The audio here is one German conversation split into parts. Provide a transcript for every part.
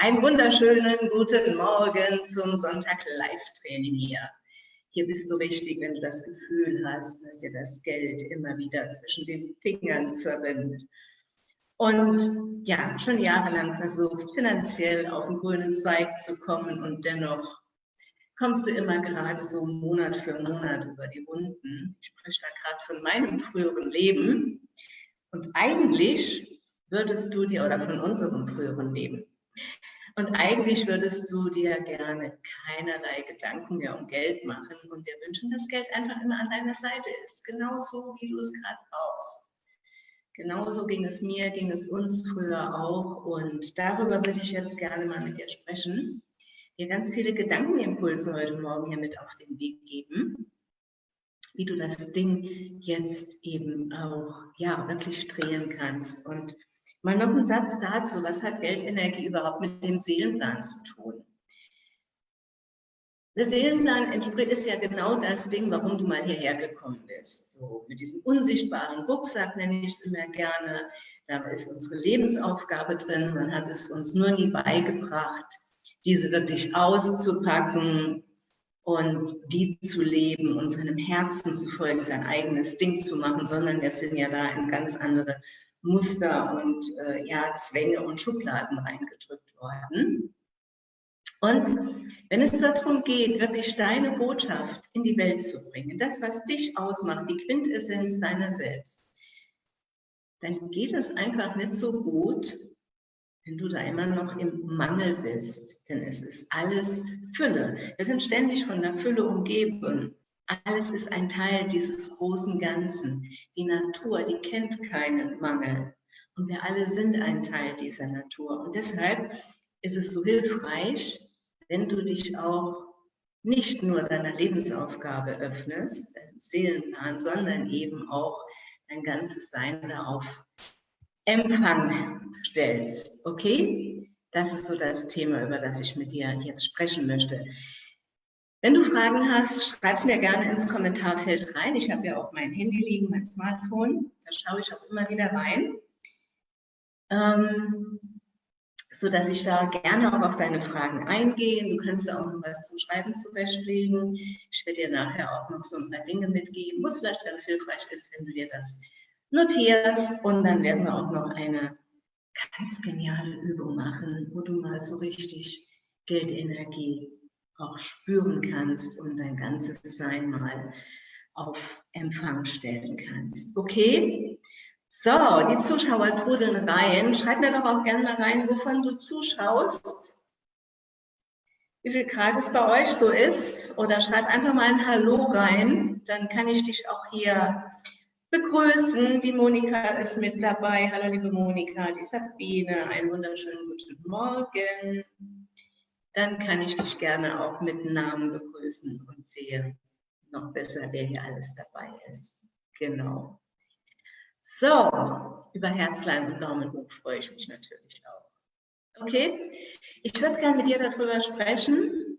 einen wunderschönen guten Morgen zum Sonntag Live-Training hier. Hier bist du richtig, wenn du das Gefühl hast, dass dir das Geld immer wieder zwischen den Fingern zerrinnt. Und ja, schon jahrelang versuchst, finanziell auf den grünen Zweig zu kommen und dennoch kommst du immer gerade so Monat für Monat über die Runden. Ich spreche da gerade von meinem früheren Leben. Und eigentlich würdest du dir, oder von unserem früheren Leben, und eigentlich würdest du dir gerne keinerlei Gedanken mehr um Geld machen und dir wünschen, dass Geld einfach immer an deiner Seite ist, genauso wie du es gerade brauchst. Genauso ging es mir, ging es uns früher auch. Und darüber würde ich jetzt gerne mal mit dir sprechen, dir ganz viele Gedankenimpulse heute Morgen hier mit auf den Weg geben, wie du das Ding jetzt eben auch ja wirklich drehen kannst. Und Mal noch ein Satz dazu. Was hat Geldenergie überhaupt mit dem Seelenplan zu tun? Der Seelenplan entspricht ist ja genau das Ding, warum du mal hierher gekommen bist. So mit diesem unsichtbaren Rucksack nenne ich es immer gerne. Da ist unsere Lebensaufgabe drin. Man hat es uns nur nie beigebracht, diese wirklich auszupacken und die zu leben und seinem Herzen zu folgen, sein eigenes Ding zu machen, sondern wir sind ja da in ganz andere Muster und äh, ja, Zwänge und Schubladen reingedrückt worden. Und wenn es darum geht, wirklich deine Botschaft in die Welt zu bringen, das, was dich ausmacht, die Quintessenz deiner selbst, dann geht es einfach nicht so gut, wenn du da immer noch im Mangel bist. Denn es ist alles Fülle. Wir sind ständig von der Fülle umgeben. Alles ist ein Teil dieses großen Ganzen. Die Natur, die kennt keinen Mangel. Und wir alle sind ein Teil dieser Natur. Und deshalb ist es so hilfreich, wenn du dich auch nicht nur deiner Lebensaufgabe öffnest, deinem Seelenplan, sondern eben auch dein ganzes Sein darauf Empfang stellst. Okay? Das ist so das Thema, über das ich mit dir jetzt sprechen möchte. Wenn du Fragen hast, schreib es mir gerne ins Kommentarfeld rein. Ich habe ja auch mein Handy liegen, mein Smartphone. Da schaue ich auch immer wieder rein. Ähm, so dass ich da gerne auch auf deine Fragen eingehe. Du kannst da auch noch was zum Schreiben zurechtlegen. Ich werde dir nachher auch noch so ein paar Dinge mitgeben, wo es vielleicht ganz hilfreich ist, wenn du dir das notierst. Und dann werden wir auch noch eine ganz geniale Übung machen, wo du mal so richtig Geldenergie auch spüren kannst und dein ganzes Sein mal auf Empfang stellen kannst. Okay? So, die Zuschauer trudeln rein. Schreib mir doch auch gerne mal rein, wovon du zuschaust. Wie viel Grad es bei euch so ist. Oder schreib einfach mal ein Hallo rein. Dann kann ich dich auch hier begrüßen. Die Monika ist mit dabei. Hallo, liebe Monika. Die Sabine. Einen wunderschönen guten Morgen dann kann ich dich gerne auch mit Namen begrüßen und sehe noch besser, wer hier alles dabei ist. Genau. So, über Herzlein und Daumen hoch freue ich mich natürlich auch. Okay, ich würde gerne mit dir darüber sprechen,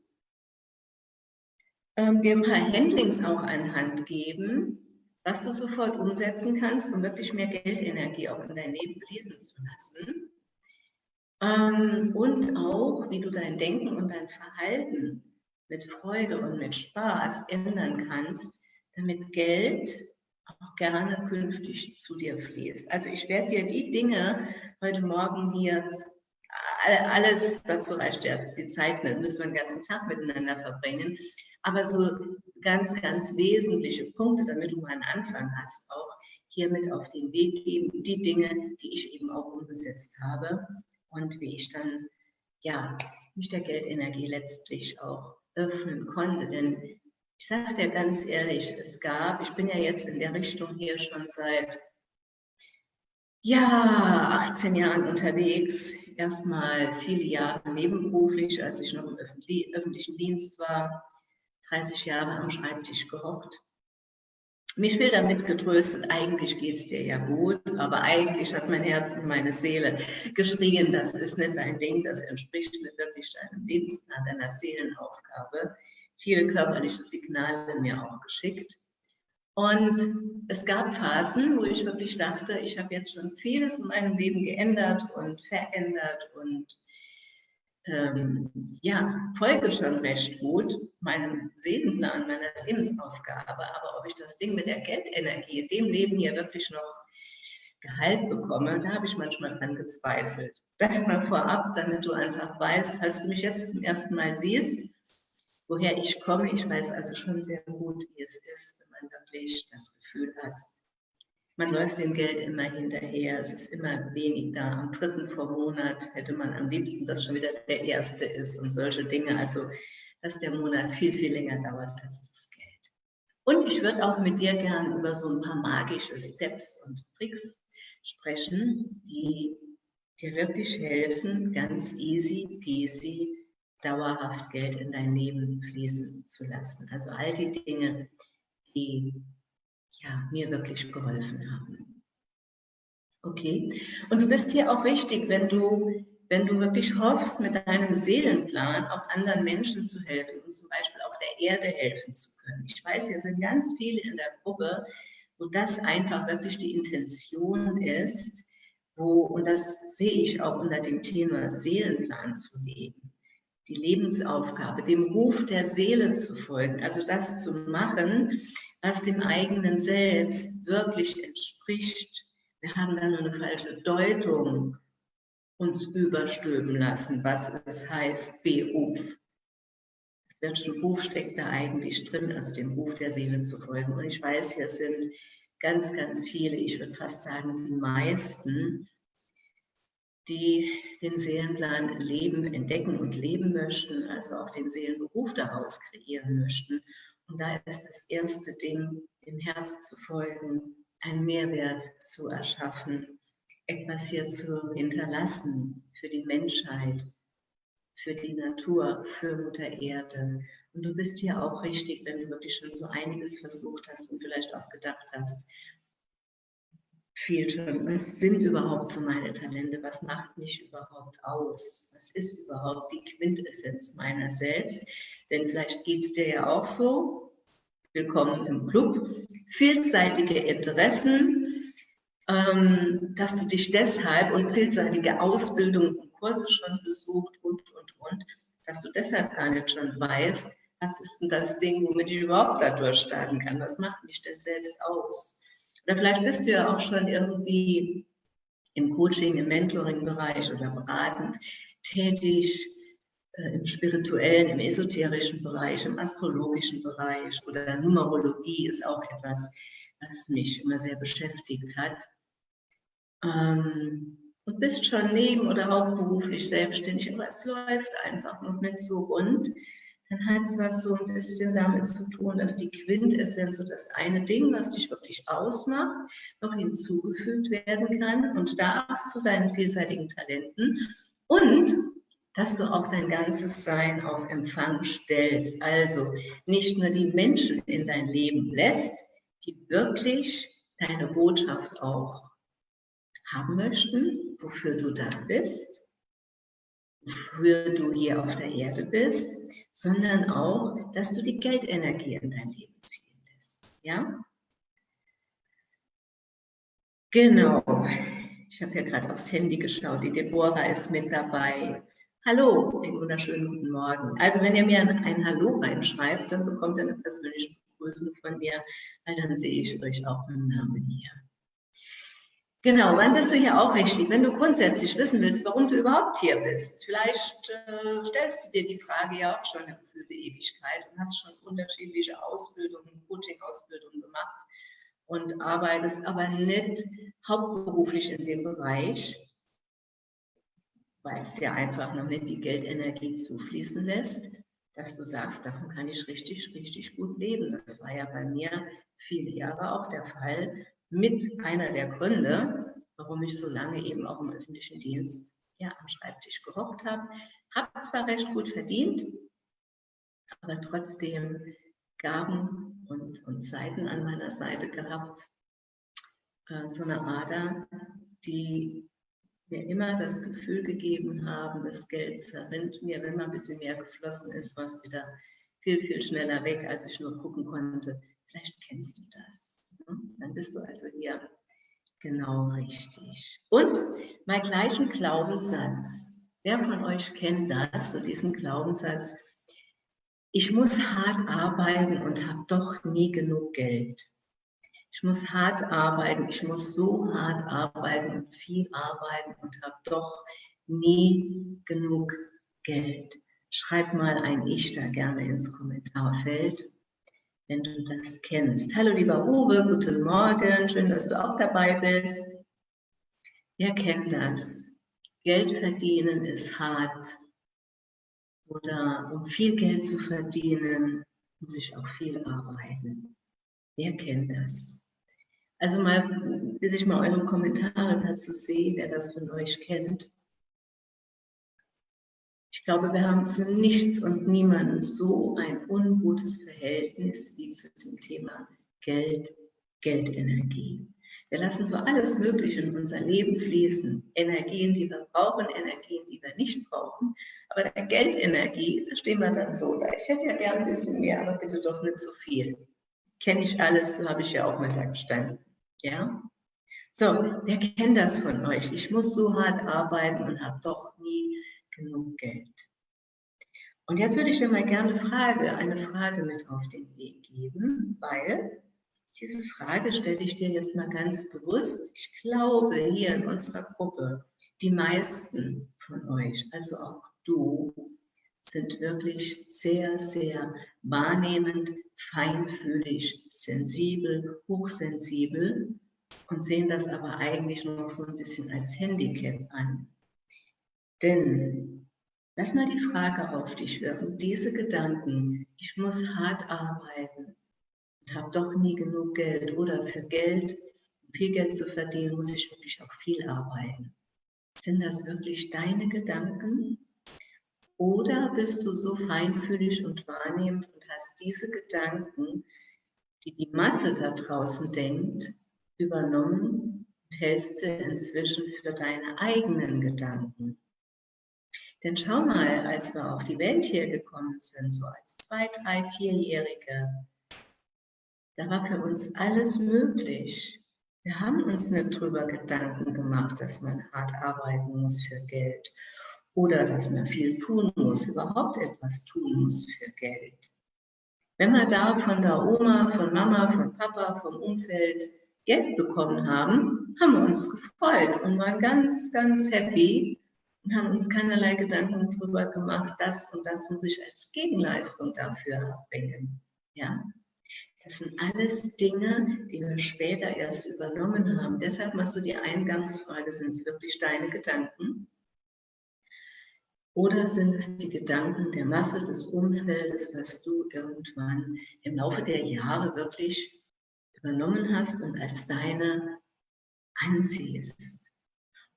ähm, dir ein paar Handlings auch an Hand geben, was du sofort umsetzen kannst, um wirklich mehr Geldenergie auch in dein Leben fließen zu lassen. Ähm, und auch, wie du dein Denken und dein Verhalten mit Freude und mit Spaß ändern kannst, damit Geld auch gerne künftig zu dir fließt. Also ich werde dir die Dinge heute Morgen hier, alles dazu reicht ja die Zeit nicht, müssen wir den ganzen Tag miteinander verbringen, aber so ganz, ganz wesentliche Punkte, damit du mal einen Anfang hast, auch hier mit auf den Weg geben, die Dinge, die ich eben auch umgesetzt habe und wie ich dann ja mich der Geldenergie letztlich auch öffnen konnte. Denn ich sage dir ganz ehrlich, es gab, ich bin ja jetzt in der Richtung hier schon seit ja, 18 Jahren unterwegs, erstmal viele Jahre nebenberuflich, als ich noch im öffentlichen Dienst war, 30 Jahre am Schreibtisch gehockt mich will damit getröstet, eigentlich geht es dir ja gut, aber eigentlich hat mein Herz und meine Seele geschrien, das ist nicht dein Ding, das entspricht nicht wirklich deinem Lebensplan, deiner Seelenaufgabe. Viele körperliche Signale mir auch geschickt. Und es gab Phasen, wo ich wirklich dachte, ich habe jetzt schon vieles in meinem Leben geändert und verändert und ähm, ja, folge schon recht gut meinem Seelenplan, meiner Lebensaufgabe. Aber ob ich das Ding mit der Geldenergie in dem Leben hier wirklich noch Gehalt bekomme, da habe ich manchmal dran gezweifelt. Das mal vorab, damit du einfach weißt, als du mich jetzt zum ersten Mal siehst, woher ich komme. Ich weiß also schon sehr gut, wie es ist, wenn man wirklich das Gefühl hat, man läuft dem Geld immer hinterher, es ist immer wenig da. Am dritten vor Monat hätte man am liebsten, dass schon wieder der erste ist und solche Dinge. Also, dass der Monat viel, viel länger dauert als das Geld. Und ich würde auch mit dir gerne über so ein paar magische Steps und Tricks sprechen, die dir wirklich helfen, ganz easy peasy dauerhaft Geld in dein Leben fließen zu lassen. Also all die Dinge, die ja, mir wirklich geholfen haben. Okay, und du bist hier auch richtig, wenn du, wenn du wirklich hoffst, mit deinem Seelenplan auch anderen Menschen zu helfen und zum Beispiel auch der Erde helfen zu können. Ich weiß, hier sind ganz viele in der Gruppe, wo das einfach wirklich die Intention ist, wo, und das sehe ich auch unter dem Thema Seelenplan zu leben die Lebensaufgabe, dem Ruf der Seele zu folgen, also das zu machen, was dem eigenen Selbst wirklich entspricht. Wir haben da nur eine falsche Deutung uns überstülpen lassen, was es heißt, Beruf. Welchen Ruf steckt da eigentlich drin, also dem Ruf der Seele zu folgen? Und ich weiß, hier sind ganz, ganz viele, ich würde fast sagen, die meisten, die den Seelenplan leben, entdecken und leben möchten, also auch den Seelenberuf daraus kreieren möchten. Und da ist das erste Ding, dem Herz zu folgen, einen Mehrwert zu erschaffen, etwas hier zu hinterlassen für die Menschheit, für die Natur, für Mutter Erde. Und du bist hier auch richtig, wenn du wirklich schon so einiges versucht hast und vielleicht auch gedacht hast, viel schon. Was sind überhaupt so meine Talente? Was macht mich überhaupt aus? Was ist überhaupt die Quintessenz meiner selbst? Denn vielleicht geht es dir ja auch so. Willkommen im Club. Vielseitige Interessen, ähm, dass du dich deshalb und vielseitige Ausbildungen und Kurse schon besucht und, und, und, dass du deshalb gar nicht schon weißt, was ist denn das Ding, womit ich überhaupt da durchstarten kann? Was macht mich denn selbst aus? Oder vielleicht bist du ja auch schon irgendwie im Coaching, im Mentoring-Bereich oder beratend tätig, äh, im spirituellen, im esoterischen Bereich, im astrologischen Bereich oder Numerologie ist auch etwas, was mich immer sehr beschäftigt hat. Ähm, und bist schon neben oder hauptberuflich selbstständig, aber es läuft einfach noch nicht so rund dann hat es was so ein bisschen damit zu tun, dass die Quintessenz, so das eine Ding, was dich wirklich ausmacht, noch hinzugefügt werden kann und darf zu deinen vielseitigen Talenten und dass du auch dein ganzes Sein auf Empfang stellst. Also nicht nur die Menschen in dein Leben lässt, die wirklich deine Botschaft auch haben möchten, wofür du da bist, wofür du hier auf der Erde bist, sondern auch, dass du die Geldenergie in dein Leben ziehen lässt. Ja? Genau. Ich habe ja gerade aufs Handy geschaut. Die Deborah ist mit dabei. Hallo, einen wunderschönen guten Morgen. Also wenn ihr mir ein Hallo reinschreibt, dann bekommt ihr eine persönliche Begrüßung von mir, weil dann sehe ich euch auch im Namen hier. Genau, wann bist du hier auch richtig? Wenn du grundsätzlich wissen willst, warum du überhaupt hier bist, vielleicht äh, stellst du dir die Frage ja auch schon eine gefühlte Ewigkeit und hast schon unterschiedliche Ausbildungen, Coaching-Ausbildungen gemacht und arbeitest aber nicht hauptberuflich in dem Bereich, weil es dir einfach noch nicht die Geldenergie zufließen lässt, dass du sagst, davon kann ich richtig, richtig gut leben. Das war ja bei mir viele Jahre auch der Fall, mit einer der Gründe, warum ich so lange eben auch im öffentlichen Dienst ja, am Schreibtisch gehockt habe. Habe zwar recht gut verdient, aber trotzdem Gaben und, und Seiten an meiner Seite gehabt. Äh, so eine Ader, die mir immer das Gefühl gegeben haben, das Geld zerrinnt mir, wenn mal ein bisschen mehr geflossen ist, was wieder viel, viel schneller weg, als ich nur gucken konnte. Vielleicht kennst du das. Dann bist du also hier genau richtig. Und mal gleich ein Glaubenssatz. Wer von euch kennt das, so diesen Glaubenssatz, ich muss hart arbeiten und habe doch nie genug Geld. Ich muss hart arbeiten, ich muss so hart arbeiten und viel arbeiten und habe doch nie genug Geld. Schreib mal ein Ich da gerne ins Kommentarfeld, wenn du das kennst. Hallo lieber Uwe, guten Morgen, schön, dass du auch dabei bist. Wer kennt das? Geld verdienen ist hart. Oder um viel Geld zu verdienen, muss ich auch viel arbeiten. Wer kennt das? Also mal, bis ich mal eure Kommentare dazu sehe, wer das von euch kennt. Ich glaube, wir haben zu nichts und niemandem so ein ungutes Verhältnis wie zu dem Thema Geld, Geldenergie. Wir lassen so alles Mögliche in unser Leben fließen. Energien, die wir brauchen, Energien, die wir nicht brauchen. Aber der Geldenergie, da stehen wir dann so da. Ich hätte ja gern ein bisschen mehr, aber bitte doch nicht so viel. Kenne ich alles, so habe ich ja auch da gestanden. Ja? So, wer kennt das von euch? Ich muss so hart arbeiten und habe doch nie genug Geld. Und jetzt würde ich dir mal gerne Frage, eine Frage mit auf den Weg geben, weil diese Frage stelle ich dir jetzt mal ganz bewusst. Ich glaube, hier in unserer Gruppe, die meisten von euch, also auch du, sind wirklich sehr, sehr wahrnehmend, feinfühlig, sensibel, hochsensibel und sehen das aber eigentlich noch so ein bisschen als Handicap an. Denn lass mal die Frage auf dich wirken, diese Gedanken, ich muss hart arbeiten, habe doch nie genug Geld oder für Geld, um viel Geld zu verdienen, muss ich wirklich auch viel arbeiten. Sind das wirklich deine Gedanken? Oder bist du so feinfühlig und wahrnehmend und hast diese Gedanken, die die Masse da draußen denkt, übernommen und hältst sie inzwischen für deine eigenen Gedanken? Denn schau mal, als wir auf die Welt hier gekommen sind, so als zwei, drei, vierjährige, da war für uns alles möglich. Wir haben uns nicht darüber Gedanken gemacht, dass man hart arbeiten muss für Geld oder dass man viel tun muss, überhaupt etwas tun muss für Geld. Wenn wir da von der Oma, von Mama, von Papa, vom Umfeld Geld bekommen haben, haben wir uns gefreut und waren ganz, ganz happy und haben uns keinerlei Gedanken darüber gemacht, das und das muss ich als Gegenleistung dafür erbringen. Ja, das sind alles Dinge, die wir später erst übernommen haben. Deshalb machst du die Eingangsfrage, sind es wirklich deine Gedanken? Oder sind es die Gedanken der Masse des Umfeldes, was du irgendwann im Laufe der Jahre wirklich übernommen hast und als deine anziehst?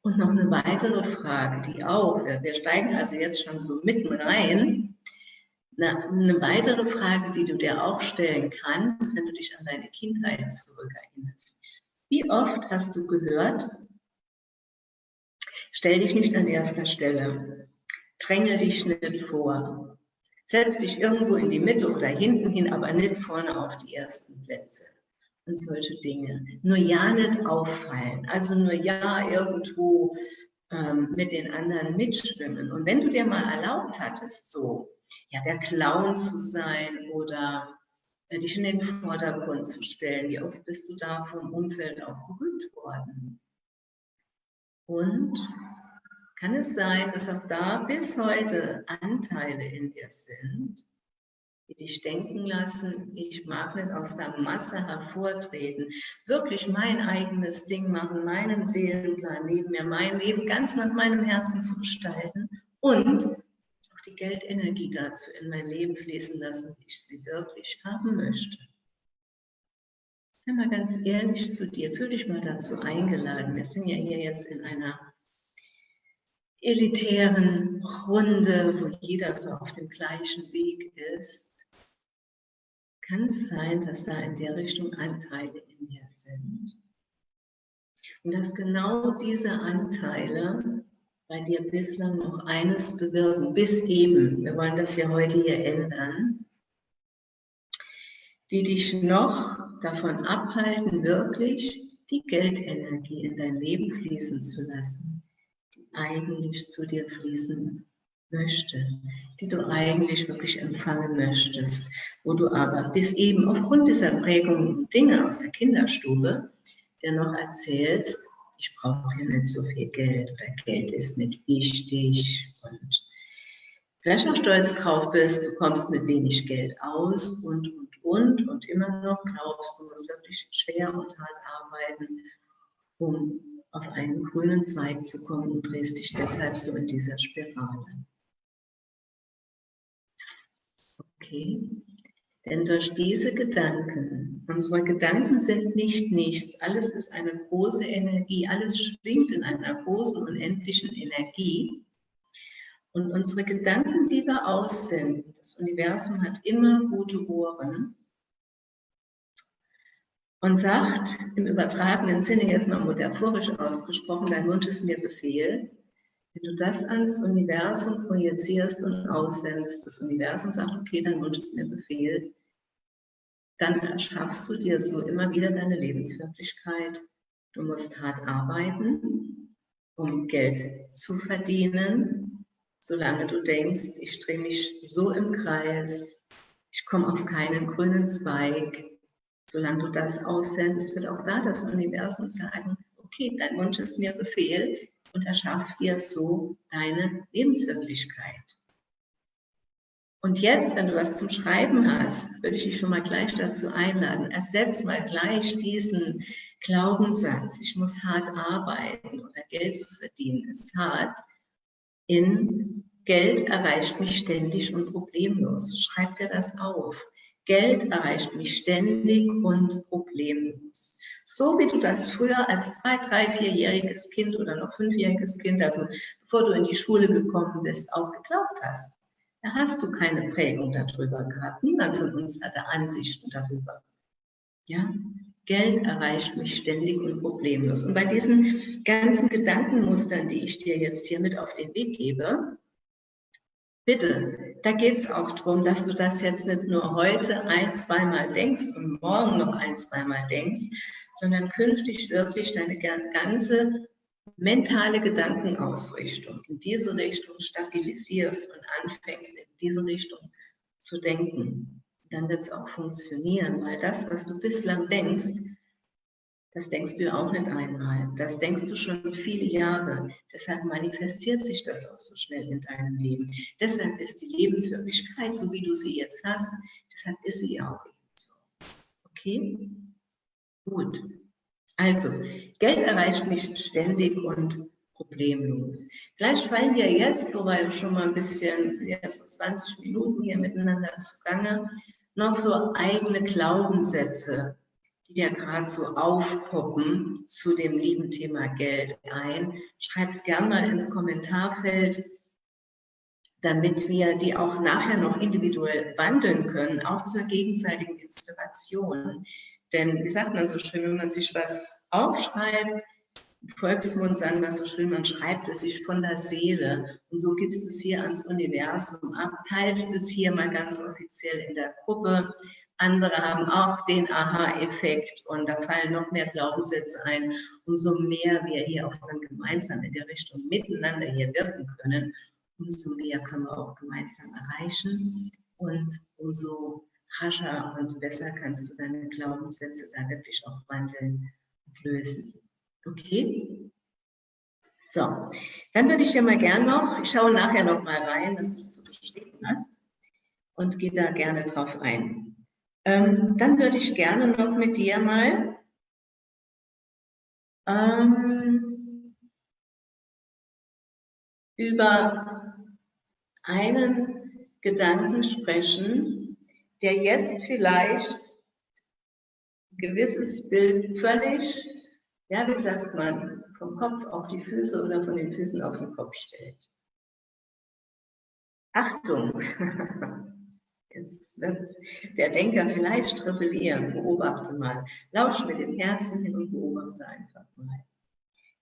Und noch eine weitere Frage, die auch, wir steigen also jetzt schon so mitten rein, eine weitere Frage, die du dir auch stellen kannst, wenn du dich an deine Kindheit zurückerinnerst. Wie oft hast du gehört, stell dich nicht an erster Stelle, dränge dich nicht vor, setz dich irgendwo in die Mitte oder hinten hin, aber nicht vorne auf die ersten Plätze und solche Dinge. Nur ja nicht auffallen, also nur ja irgendwo ähm, mit den anderen mitschwimmen. Und wenn du dir mal erlaubt hattest, so ja, der Clown zu sein oder äh, dich in den Vordergrund zu stellen. Wie oft bist du da vom Umfeld auch gerügt worden? Und kann es sein, dass auch da bis heute Anteile in dir sind, die dich denken lassen, ich mag nicht aus der Masse hervortreten, wirklich mein eigenes Ding machen, meinen Seelenplan leben, mir mein Leben ganz nach meinem Herzen zu gestalten und die Geldenergie dazu in mein Leben fließen lassen, wie ich sie wirklich haben möchte. Sei mal ganz ehrlich zu dir, fühl dich mal dazu eingeladen. Wir sind ja hier jetzt in einer elitären Runde, wo jeder so auf dem gleichen Weg ist. Kann es sein, dass da in der Richtung Anteile in dir sind? Und dass genau diese Anteile bei dir bislang noch eines bewirken, bis eben, wir wollen das ja heute hier ändern, die dich noch davon abhalten, wirklich die Geldenergie in dein Leben fließen zu lassen, die eigentlich zu dir fließen möchte, die du eigentlich wirklich empfangen möchtest, wo du aber bis eben aufgrund dieser Prägungen und Dinge aus der Kinderstube dir noch erzählst, ich brauche ja nicht so viel Geld oder Geld ist nicht wichtig und vielleicht auch stolz drauf bist, du kommst mit wenig Geld aus und, und, und und immer noch glaubst, du musst wirklich schwer und hart arbeiten, um auf einen grünen Zweig zu kommen und drehst dich deshalb so in dieser Spirale. Okay? Denn durch diese Gedanken, unsere Gedanken sind nicht nichts, alles ist eine große Energie, alles schwingt in einer großen, unendlichen Energie. Und unsere Gedanken, die wir aussenden, das Universum hat immer gute Ohren und sagt im übertragenen Sinne, jetzt mal metaphorisch ausgesprochen, dein Wunsch ist mir Befehl, wenn du das ans Universum projizierst und aussendest, das Universum sagt, okay, dann Wunsch ist mir Befehl, dann erschaffst du dir so immer wieder deine Lebenswirklichkeit. Du musst hart arbeiten, um Geld zu verdienen, solange du denkst, ich drehe mich so im Kreis, ich komme auf keinen grünen Zweig. Solange du das aussendest, wird auch da das Universum sagen, okay, dein Wunsch ist mir Befehl, und erschaff dir so deine Lebenswirklichkeit. Und jetzt, wenn du was zum Schreiben hast, würde ich dich schon mal gleich dazu einladen. Ersetz mal gleich diesen Glaubenssatz, ich muss hart arbeiten oder Geld zu verdienen ist hart, in Geld erreicht mich ständig und problemlos. Schreib dir das auf. Geld erreicht mich ständig und problemlos. So wie du das früher als zwei, drei, vierjähriges Kind oder noch fünfjähriges Kind, also bevor du in die Schule gekommen bist, auch geglaubt hast. Da hast du keine Prägung darüber gehabt. Niemand von uns hatte Ansichten darüber. Ja, Geld erreicht mich ständig und problemlos. Und bei diesen ganzen Gedankenmustern, die ich dir jetzt hier mit auf den Weg gebe, Bitte, da geht es auch darum, dass du das jetzt nicht nur heute ein, zweimal denkst und morgen noch ein, zweimal denkst, sondern künftig wirklich deine ganze mentale Gedankenausrichtung in diese Richtung stabilisierst und anfängst, in diese Richtung zu denken. Dann wird es auch funktionieren, weil das, was du bislang denkst, das denkst du auch nicht einmal. Das denkst du schon viele Jahre. Deshalb manifestiert sich das auch so schnell in deinem Leben. Deshalb ist die Lebenswirklichkeit, so wie du sie jetzt hast, deshalb ist sie auch so. Okay? Gut. Also, Geld erreicht mich ständig und problemlos. Vielleicht fallen dir jetzt, wo wir schon mal ein bisschen, sind ja so 20 Minuten hier miteinander zugange, noch so eigene Glaubenssätze die dir gerade so aufpoppen zu dem lieben Thema Geld ein. Schreib es gerne mal ins Kommentarfeld, damit wir die auch nachher noch individuell wandeln können, auch zur gegenseitigen Inspiration. Denn wie sagt man so schön, wenn man sich was aufschreibt, Volksmund sagen wir so schön, man schreibt es sich von der Seele und so gibst du es hier ans Universum ab, teilst es hier mal ganz offiziell in der Gruppe, andere haben auch den Aha-Effekt und da fallen noch mehr Glaubenssätze ein. Umso mehr wir hier auch dann gemeinsam in der Richtung miteinander hier wirken können, umso mehr können wir auch gemeinsam erreichen und umso rascher und besser kannst du deine Glaubenssätze da wirklich auch wandeln und lösen. Okay? So, dann würde ich ja mal gern noch, ich schaue nachher noch mal rein, was du so geschrieben hast und gehe da gerne drauf ein. Ähm, dann würde ich gerne noch mit dir mal ähm, über einen Gedanken sprechen, der jetzt vielleicht ein gewisses Bild völlig, ja, wie sagt man, vom Kopf auf die Füße oder von den Füßen auf den Kopf stellt. Achtung! Jetzt wird der Denker vielleicht rebellieren. Beobachte mal. Lausch mit dem Herzen hin und beobachte einfach mal.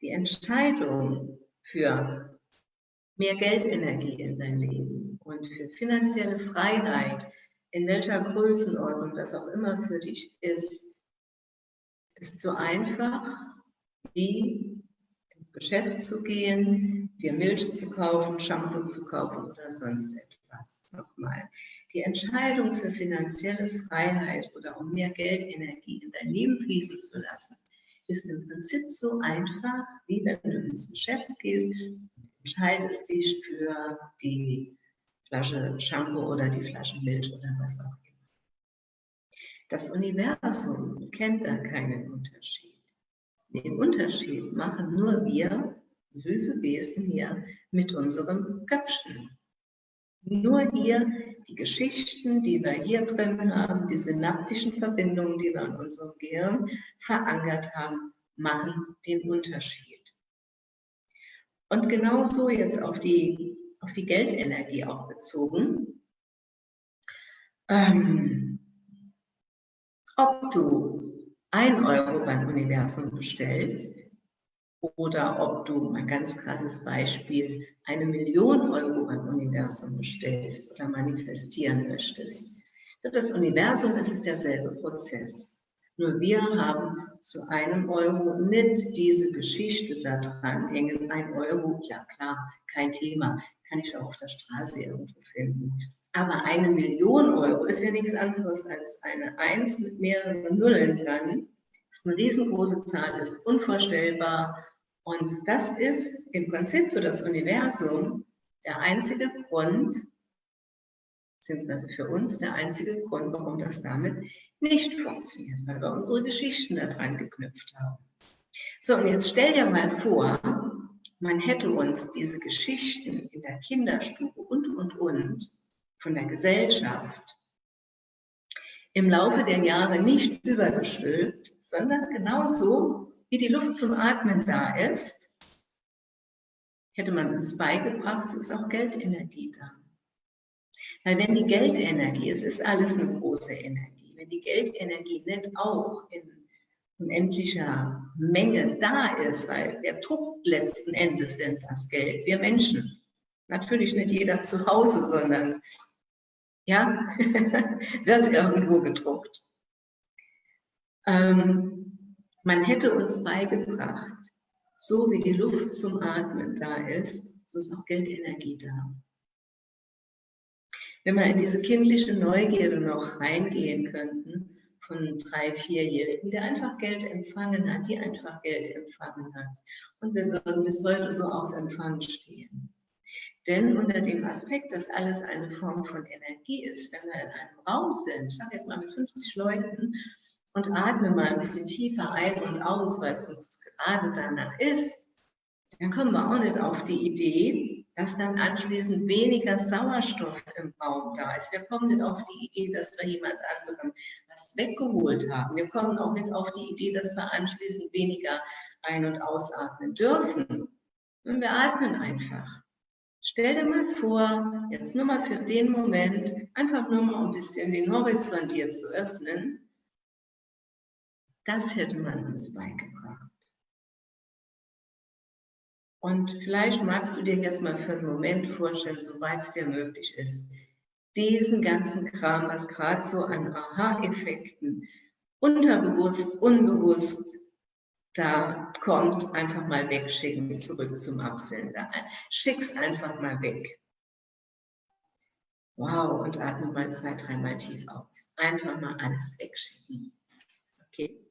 Die Entscheidung für mehr Geldenergie in dein Leben und für finanzielle Freiheit, in welcher Größenordnung das auch immer für dich ist, ist so einfach wie ins Geschäft zu gehen, dir Milch zu kaufen, Shampoo zu kaufen oder sonst etwas. Nochmal, die Entscheidung für finanzielle Freiheit oder um mehr Geldenergie in dein Leben fließen zu lassen, ist im Prinzip so einfach, wie wenn du ins Geschäft gehst, entscheidest dich für die Flasche Shampoo oder die Flasche Milch oder was auch immer. Das Universum kennt da keinen Unterschied. Den Unterschied machen nur wir, süße Wesen hier, mit unserem Köpfchen. Nur hier die Geschichten, die wir hier drin haben, die synaptischen Verbindungen, die wir in unserem Gehirn verankert haben, machen den Unterschied. Und genauso jetzt auf die, auf die Geldenergie auch bezogen. Ähm, ob du ein Euro beim Universum bestellst oder ob du, ein ganz krasses Beispiel, eine Million Euro beim Universum bestellst oder manifestieren möchtest. Für das Universum ist es derselbe Prozess. Nur wir haben zu einem Euro nicht diese Geschichte da dran hängen. Ein Euro, ja klar, kein Thema, kann ich auch auf der Straße irgendwo finden. Aber eine Million Euro ist ja nichts anderes als eine Eins mit mehreren Nullen dran. Das ist eine riesengroße Zahl, ist unvorstellbar. Und das ist im Prinzip für das Universum der einzige Grund, beziehungsweise für uns der einzige Grund, warum das damit nicht funktioniert, weil wir unsere Geschichten daran geknüpft haben. So, und jetzt stell dir mal vor, man hätte uns diese Geschichten in der Kinderstube und, und, und von der Gesellschaft im Laufe der Jahre nicht übergestülpt, sondern genauso wie die Luft zum Atmen da ist, hätte man uns beigebracht, so ist auch Geldenergie da. Weil wenn die Geldenergie, es ist alles eine große Energie, wenn die Geldenergie nicht auch in unendlicher Menge da ist, weil wer druckt letzten Endes denn das Geld? Wir Menschen. Natürlich nicht jeder zu Hause, sondern ja, wird irgendwo gedruckt. Ähm, man hätte uns beigebracht, so wie die Luft zum Atmen da ist, so ist auch Geldenergie da wenn wir in diese kindliche Neugierde noch reingehen könnten, von drei, vierjährigen, der einfach Geld empfangen hat, die einfach Geld empfangen hat. Und wir würden bis heute so auf Empfang stehen. Denn unter dem Aspekt, dass alles eine Form von Energie ist, wenn wir in einem Raum sind, ich sage jetzt mal mit 50 Leuten, und atmen mal ein bisschen tiefer ein und aus, weil es uns gerade danach ist, dann kommen wir auch nicht auf die Idee, dass dann anschließend weniger Sauerstoff im Raum da ist. Wir kommen nicht auf die Idee, dass wir jemand anderem was weggeholt haben. Wir kommen auch nicht auf die Idee, dass wir anschließend weniger ein- und ausatmen dürfen. Und wir atmen einfach. Stell dir mal vor, jetzt nur mal für den Moment, einfach nur mal ein bisschen den Horizont hier zu öffnen. Das hätte man uns beigebracht. Und vielleicht magst du dir jetzt mal für einen Moment vorstellen, soweit es dir möglich ist, diesen ganzen Kram, was gerade so an Aha-Effekten unterbewusst, unbewusst da kommt, einfach mal wegschicken, zurück zum Absender. Schick's einfach mal weg. Wow, und atme mal zwei, dreimal tief aus. Einfach mal alles wegschicken. Okay.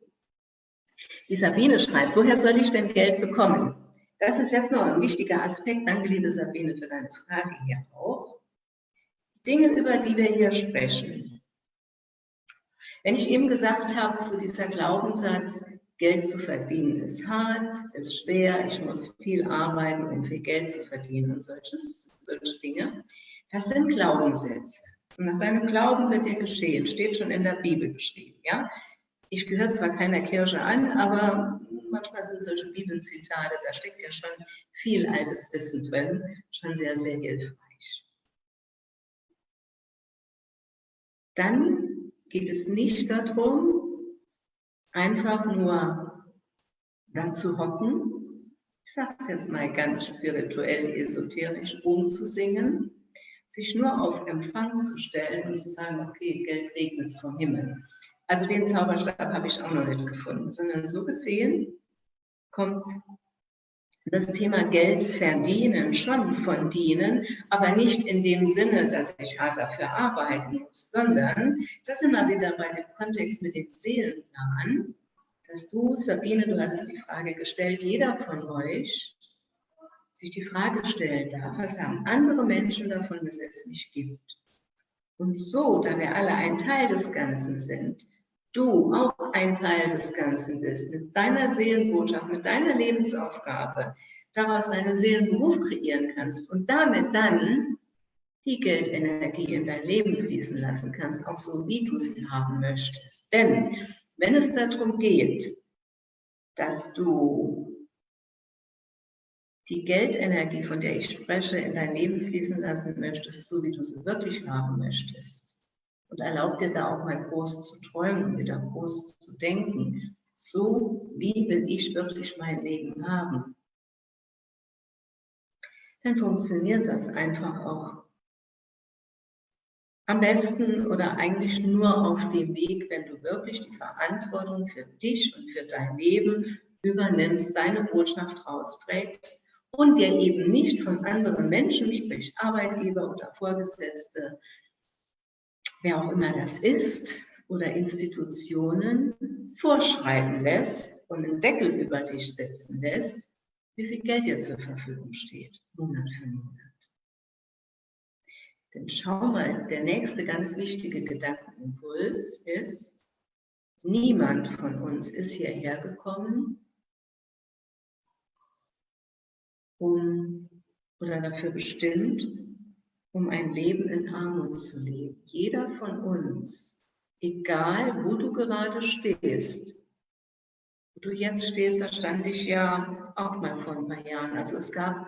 Die Sabine schreibt, woher soll ich denn Geld bekommen? Das ist jetzt noch ein wichtiger Aspekt. Danke, liebe Sabine, für deine Frage hier auch. Dinge, über die wir hier sprechen. Wenn ich eben gesagt habe, so dieser Glaubenssatz, Geld zu verdienen ist hart, ist schwer, ich muss viel arbeiten, um viel Geld zu verdienen und solches, solche Dinge, das sind Glaubenssätze. Und nach deinem Glauben wird dir geschehen, steht schon in der Bibel geschrieben. Ja? Ich gehöre zwar keiner Kirche an, aber manchmal sind solche Bibelzitate, da steckt ja schon viel altes Wissen drin, schon sehr, sehr hilfreich. Dann geht es nicht darum, einfach nur dann zu hocken, ich sage es jetzt mal ganz spirituell, esoterisch, umzusingen, sich nur auf Empfang zu stellen und zu sagen, okay, Geld regnet vom Himmel. Also den Zauberstab habe ich auch noch nicht gefunden, sondern so gesehen kommt das Thema Geld verdienen, schon von dienen, aber nicht in dem Sinne, dass ich hart dafür arbeiten muss, sondern das immer wieder bei dem Kontext mit dem Seelenplan, dass du, Sabine, du hattest die Frage gestellt, jeder von euch sich die Frage stellen darf, was haben andere Menschen davon, dass es mich gibt? Und so, da wir alle ein Teil des Ganzen sind, du auch ein Teil des Ganzen bist, mit deiner Seelenbotschaft, mit deiner Lebensaufgabe, daraus einen Seelenberuf kreieren kannst und damit dann die Geldenergie in dein Leben fließen lassen kannst, auch so wie du sie haben möchtest. Denn wenn es darum geht, dass du die Geldenergie, von der ich spreche, in dein Leben fließen lassen möchtest, so wie du sie wirklich haben möchtest, und erlaub dir da auch mal groß zu träumen und wieder groß zu denken. So, wie will ich wirklich mein Leben haben? Dann funktioniert das einfach auch am besten oder eigentlich nur auf dem Weg, wenn du wirklich die Verantwortung für dich und für dein Leben übernimmst, deine Botschaft rausträgst und dir eben nicht von anderen Menschen, sprich Arbeitgeber oder Vorgesetzte, wer auch immer das ist, oder Institutionen vorschreiben lässt und einen Deckel über dich setzen lässt, wie viel Geld dir zur Verfügung steht, Monat für Monat. Denn schau mal, der nächste ganz wichtige Gedankenimpuls ist, niemand von uns ist hierher gekommen, um oder dafür bestimmt, um ein Leben in Armut zu leben. Jeder von uns, egal wo du gerade stehst, wo du jetzt stehst, da stand ich ja auch mal vor ein paar Jahren. Also es gab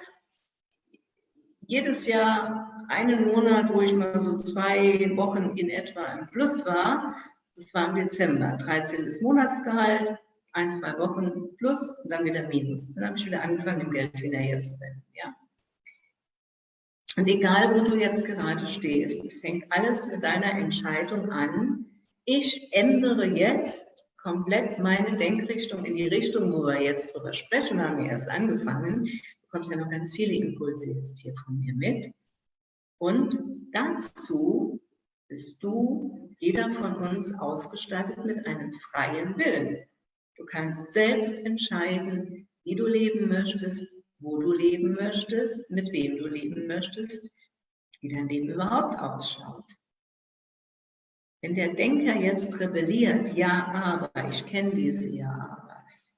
jedes Jahr einen Monat, wo ich mal so zwei Wochen in etwa im Plus war. Das war im Dezember, 13. Monatsgehalt, ein, zwei Wochen plus dann wieder Minus. Dann habe ich wieder angefangen, im Geld hinterher zu wenden. Ja? Und egal, wo du jetzt gerade stehst, es fängt alles mit deiner Entscheidung an. Ich ändere jetzt komplett meine Denkrichtung in die Richtung, wo wir jetzt drüber sprechen, haben wir erst angefangen. Du bekommst ja noch ganz viele Impulse jetzt hier von mir mit. Und dazu bist du, jeder von uns, ausgestattet mit einem freien Willen. Du kannst selbst entscheiden, wie du leben möchtest, wo du leben möchtest, mit wem du leben möchtest, wie dein Leben überhaupt ausschaut. Wenn der Denker jetzt rebelliert, ja, aber, ich kenne diese Ja-Abers.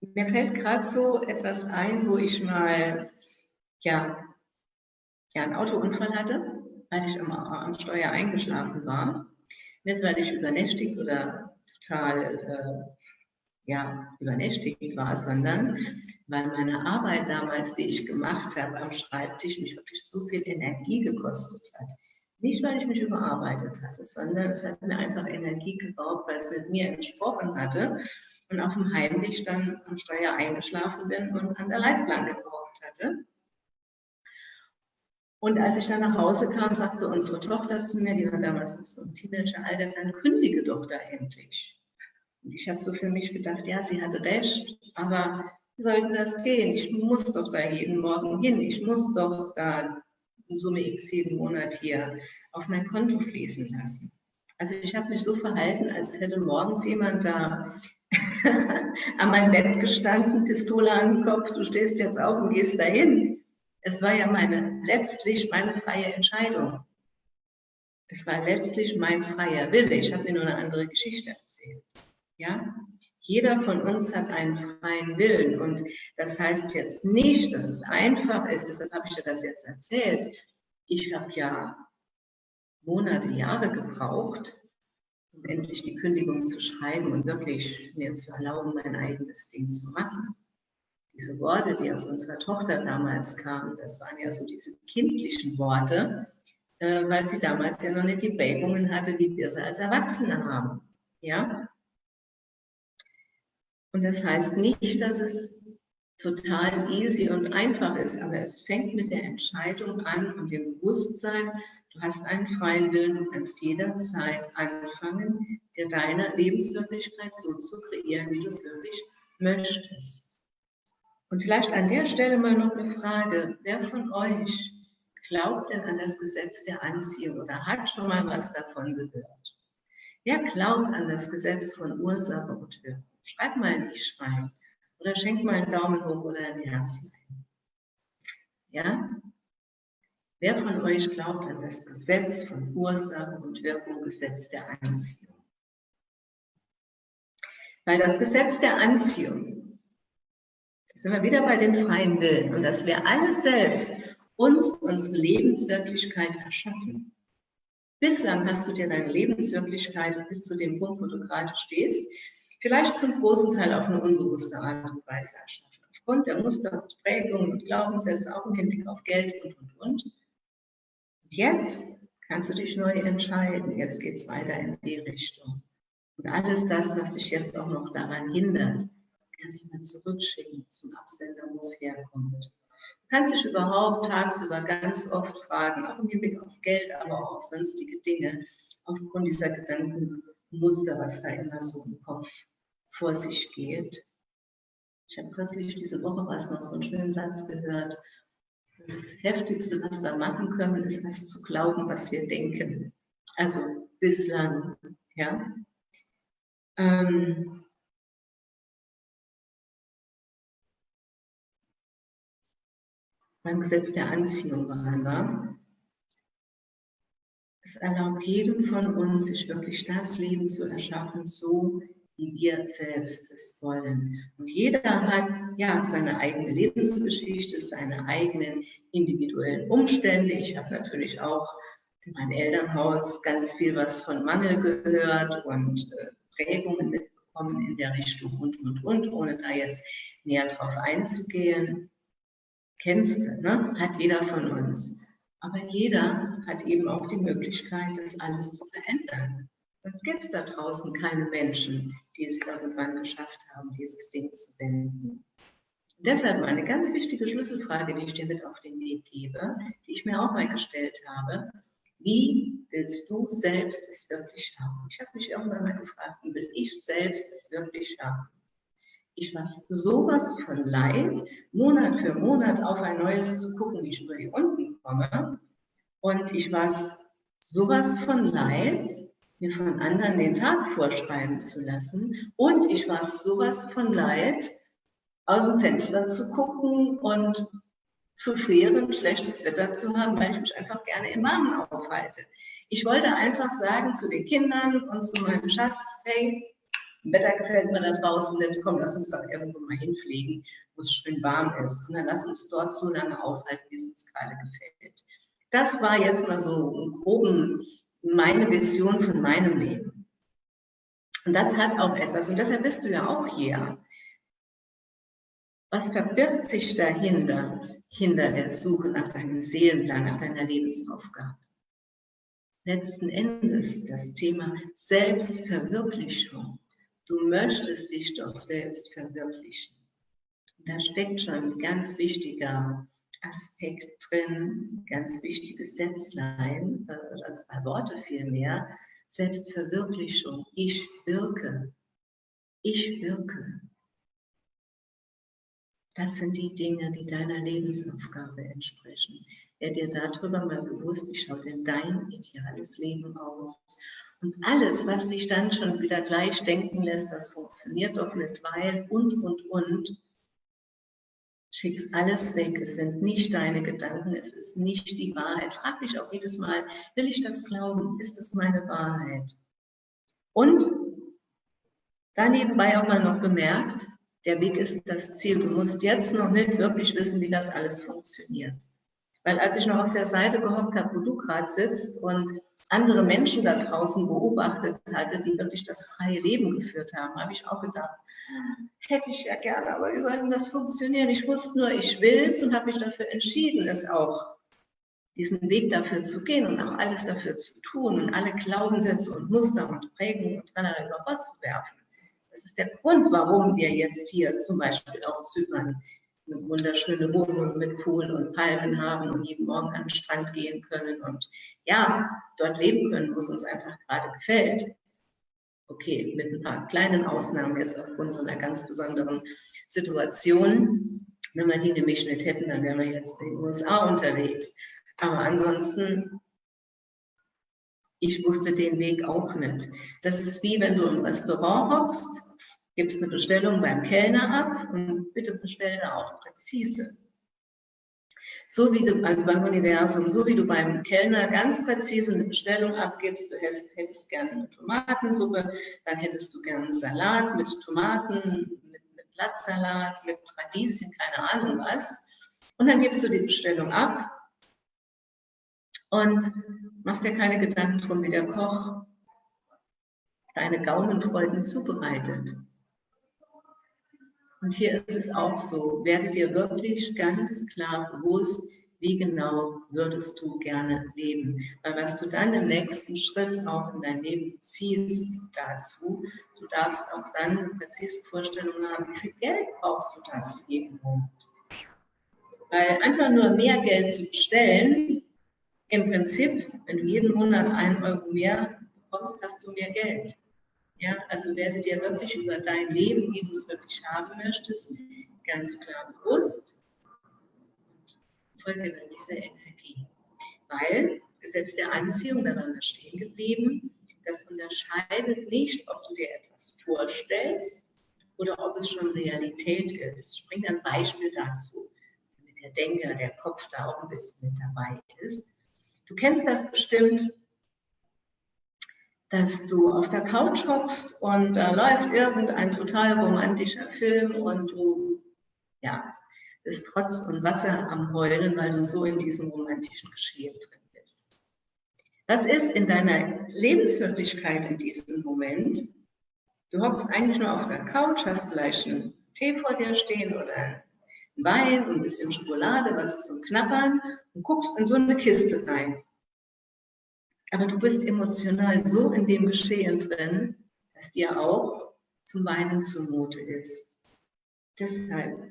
Mir fällt gerade so etwas ein, wo ich mal ja, ja, einen Autounfall hatte, weil ich immer am Steuer eingeschlafen war. Nicht, weil ich übernächtigt oder total äh, ja, übernächtigt war, sondern weil meine Arbeit damals, die ich gemacht habe am Schreibtisch, mich wirklich so viel Energie gekostet hat. Nicht, weil ich mich überarbeitet hatte, sondern es hat mir einfach Energie geraubt, weil es mit mir entsprochen hatte und auf dem Heimweg dann am Steuer eingeschlafen bin und an der Leitplanke geraucht hatte. Und als ich dann nach Hause kam, sagte unsere Tochter zu mir, die war damals so im Teenageralter, dann kündige doch da endlich. Ich habe so für mich gedacht, ja, sie hatte recht, aber wie soll denn das gehen? Ich muss doch da jeden Morgen hin. Ich muss doch da Summe X jeden Monat hier auf mein Konto fließen lassen. Also ich habe mich so verhalten, als hätte morgens jemand da an meinem Bett gestanden, Pistole an den Kopf, du stehst jetzt auf und gehst dahin. Es war ja meine, letztlich meine freie Entscheidung. Es war letztlich mein freier Wille. Ich habe mir nur eine andere Geschichte erzählt. Ja, jeder von uns hat einen freien Willen und das heißt jetzt nicht, dass es einfach ist, deshalb habe ich dir das jetzt erzählt. Ich habe ja Monate, Jahre gebraucht, um endlich die Kündigung zu schreiben und wirklich mir zu erlauben, mein eigenes Ding zu machen. Diese Worte, die aus unserer Tochter damals kamen, das waren ja so diese kindlichen Worte, äh, weil sie damals ja noch nicht die Prägungen hatte, wie wir sie als Erwachsene haben. Ja, und das heißt nicht, dass es total easy und einfach ist, aber es fängt mit der Entscheidung an und dem Bewusstsein, du hast einen freien Willen, du kannst jederzeit anfangen, dir deine Lebenswirklichkeit so zu kreieren, wie du es wirklich möchtest. Und vielleicht an der Stelle mal noch eine Frage. Wer von euch glaubt denn an das Gesetz der Anziehung oder hat schon mal was davon gehört? Wer glaubt an das Gesetz von Ursache und Wirkung? Schreib mal ein Ich rein oder schenk mal einen Daumen hoch oder ein Herz. Ja? Wer von euch glaubt an das Gesetz von Ursache und Wirkung, Gesetz der Anziehung? Weil das Gesetz der Anziehung, da sind wir wieder bei dem freien Willen und dass wir alle selbst uns unsere Lebenswirklichkeit erschaffen. Bislang hast du dir deine Lebenswirklichkeit bis zu dem Punkt, wo du gerade stehst, vielleicht zum großen Teil auf eine unbewusste Art und Weise erschaffen. Aufgrund der Muster und Prägungen und Glaubenssätze, auch im Hinblick auf Geld und, und, und. Und jetzt kannst du dich neu entscheiden. Jetzt geht es weiter in die Richtung. Und alles das, was dich jetzt auch noch daran hindert, kannst du dann zurückschicken zum Absender, wo es herkommt. Du kannst dich überhaupt tagsüber ganz oft fragen, auch im Hinblick auf Geld, aber auch auf sonstige Dinge, aufgrund dieser Gedankenmuster, was da immer so im Kopf vor sich geht. Ich habe kürzlich diese Woche was noch so einen schönen Satz gehört. Das Heftigste, was wir machen können, ist das zu glauben, was wir denken. Also bislang, ja. Ähm, beim Gesetz der Anziehung waren wir. Es erlaubt jedem von uns, sich wirklich das Leben zu erschaffen, so wie wir selbst es wollen. Und jeder hat ja seine eigene Lebensgeschichte, seine eigenen individuellen Umstände. Ich habe natürlich auch in meinem Elternhaus ganz viel was von Mangel gehört und äh, Prägungen mitbekommen in der Richtung und, und, und, ohne da jetzt näher drauf einzugehen kennst du, ne? hat jeder von uns. Aber jeder hat eben auch die Möglichkeit, das alles zu verändern. Sonst gäbe es da draußen keine Menschen, die es irgendwann geschafft haben, dieses Ding zu wenden. Und deshalb eine ganz wichtige Schlüsselfrage, die ich dir mit auf den Weg gebe, die ich mir auch mal gestellt habe. Wie willst du selbst es wirklich haben? Ich habe mich irgendwann mal gefragt, wie will ich selbst es wirklich haben? Ich war sowas von leid, Monat für Monat auf ein neues zu gucken, wie ich über die Runden komme. Und ich war sowas von leid, mir von anderen den Tag vorschreiben zu lassen. Und ich war sowas von leid, aus dem Fenster zu gucken und zu frieren, schlechtes Wetter zu haben, weil ich mich einfach gerne im Warmen aufhalte. Ich wollte einfach sagen zu den Kindern und zu meinem Schatz, hey, Wetter gefällt mir da draußen nicht, komm, lass uns doch irgendwo mal hinfliegen, wo es schön warm ist. Und dann lass uns dort so lange aufhalten, wie es uns gerade gefällt. Das war jetzt mal so im Groben meine Vision von meinem Leben. Und das hat auch etwas, und deshalb bist du ja auch hier. Was verbirgt sich dahinter, hinter der Suche nach deinem Seelenplan, nach deiner Lebensaufgabe? Letzten Endes das Thema Selbstverwirklichung. Du möchtest dich doch selbst verwirklichen. Da steckt schon ein ganz wichtiger Aspekt drin, ganz wichtiges Sätzlein, äh, oder zwei Worte vielmehr. Selbstverwirklichung. Ich wirke. Ich wirke. Das sind die Dinge, die deiner Lebensaufgabe entsprechen. Wer dir darüber mal bewusst, wie schaut denn dein ideales Leben aus? Und alles, was dich dann schon wieder gleich denken lässt, das funktioniert doch nicht, weil und, und, und, schickst alles weg. Es sind nicht deine Gedanken, es ist nicht die Wahrheit. Frag dich auch jedes Mal, will ich das glauben? Ist das meine Wahrheit? Und dann nebenbei auch mal noch bemerkt, der Weg ist das Ziel. Du musst jetzt noch nicht wirklich wissen, wie das alles funktioniert. Weil als ich noch auf der Seite gehockt habe, wo du gerade sitzt und andere Menschen da draußen beobachtet hatte, die wirklich das freie Leben geführt haben, habe ich auch gedacht, hätte ich ja gerne, aber wie soll denn das funktionieren? Ich wusste nur, ich will es und habe mich dafür entschieden, es auch, diesen Weg dafür zu gehen und auch alles dafür zu tun und alle Glaubenssätze und Muster und Prägungen und Trennern über Bord zu werfen. Das ist der Grund, warum wir jetzt hier zum Beispiel auf Zypern eine wunderschöne Wohnung mit Pool und Palmen haben und jeden Morgen an den Strand gehen können und ja, dort leben können, wo es uns einfach gerade gefällt. Okay, mit ein paar kleinen Ausnahmen jetzt aufgrund so einer ganz besonderen Situation. Wenn wir die nämlich nicht hätten, dann wären wir jetzt in den USA unterwegs. Aber ansonsten, ich wusste den Weg auch nicht. Das ist wie wenn du im Restaurant hockst, gibst eine Bestellung beim Kellner ab und bitte bestell da auch präzise. So wie du, also beim Universum, so wie du beim Kellner ganz präzise eine Bestellung abgibst, du hättest, hättest gerne eine Tomatensuppe, dann hättest du gerne einen Salat mit Tomaten, mit, mit Blattsalat, mit Radieschen, keine Ahnung was. Und dann gibst du die Bestellung ab und machst dir keine Gedanken drum, wie der Koch deine Gaumenfreuden zubereitet. Und hier ist es auch so, werde dir wirklich ganz klar bewusst, wie genau würdest du gerne leben. Weil was du dann im nächsten Schritt auch in dein Leben ziehst dazu, du darfst auch dann eine präzise Vorstellung haben, wie viel Geld brauchst du dazu jeden. Weil einfach nur mehr Geld zu bestellen, im Prinzip, wenn du jeden Monat einen Euro mehr bekommst, hast du mehr Geld. Ja, also werde dir wirklich über dein Leben, wie du es wirklich haben möchtest, ganz klar bewusst und folge dann dieser Energie. Weil Gesetz der Anziehung, da waren wir stehen geblieben, das unterscheidet nicht, ob du dir etwas vorstellst oder ob es schon Realität ist. Ich bringe ein Beispiel dazu, damit der Denker, der Kopf da auch ein bisschen mit dabei ist. Du kennst das bestimmt, dass du auf der Couch hockst und da läuft irgendein total romantischer Film und du, ja, bist trotz und Wasser am Heulen, weil du so in diesem romantischen Geschehen drin bist. Das ist in deiner Lebenswirklichkeit in diesem Moment. Du hockst eigentlich nur auf der Couch, hast vielleicht einen Tee vor dir stehen oder einen Wein ein bisschen Schokolade, was zum Knappern und guckst in so eine Kiste rein. Aber du bist emotional so in dem Geschehen drin, dass dir auch zum Weinen zumute ist. Deshalb,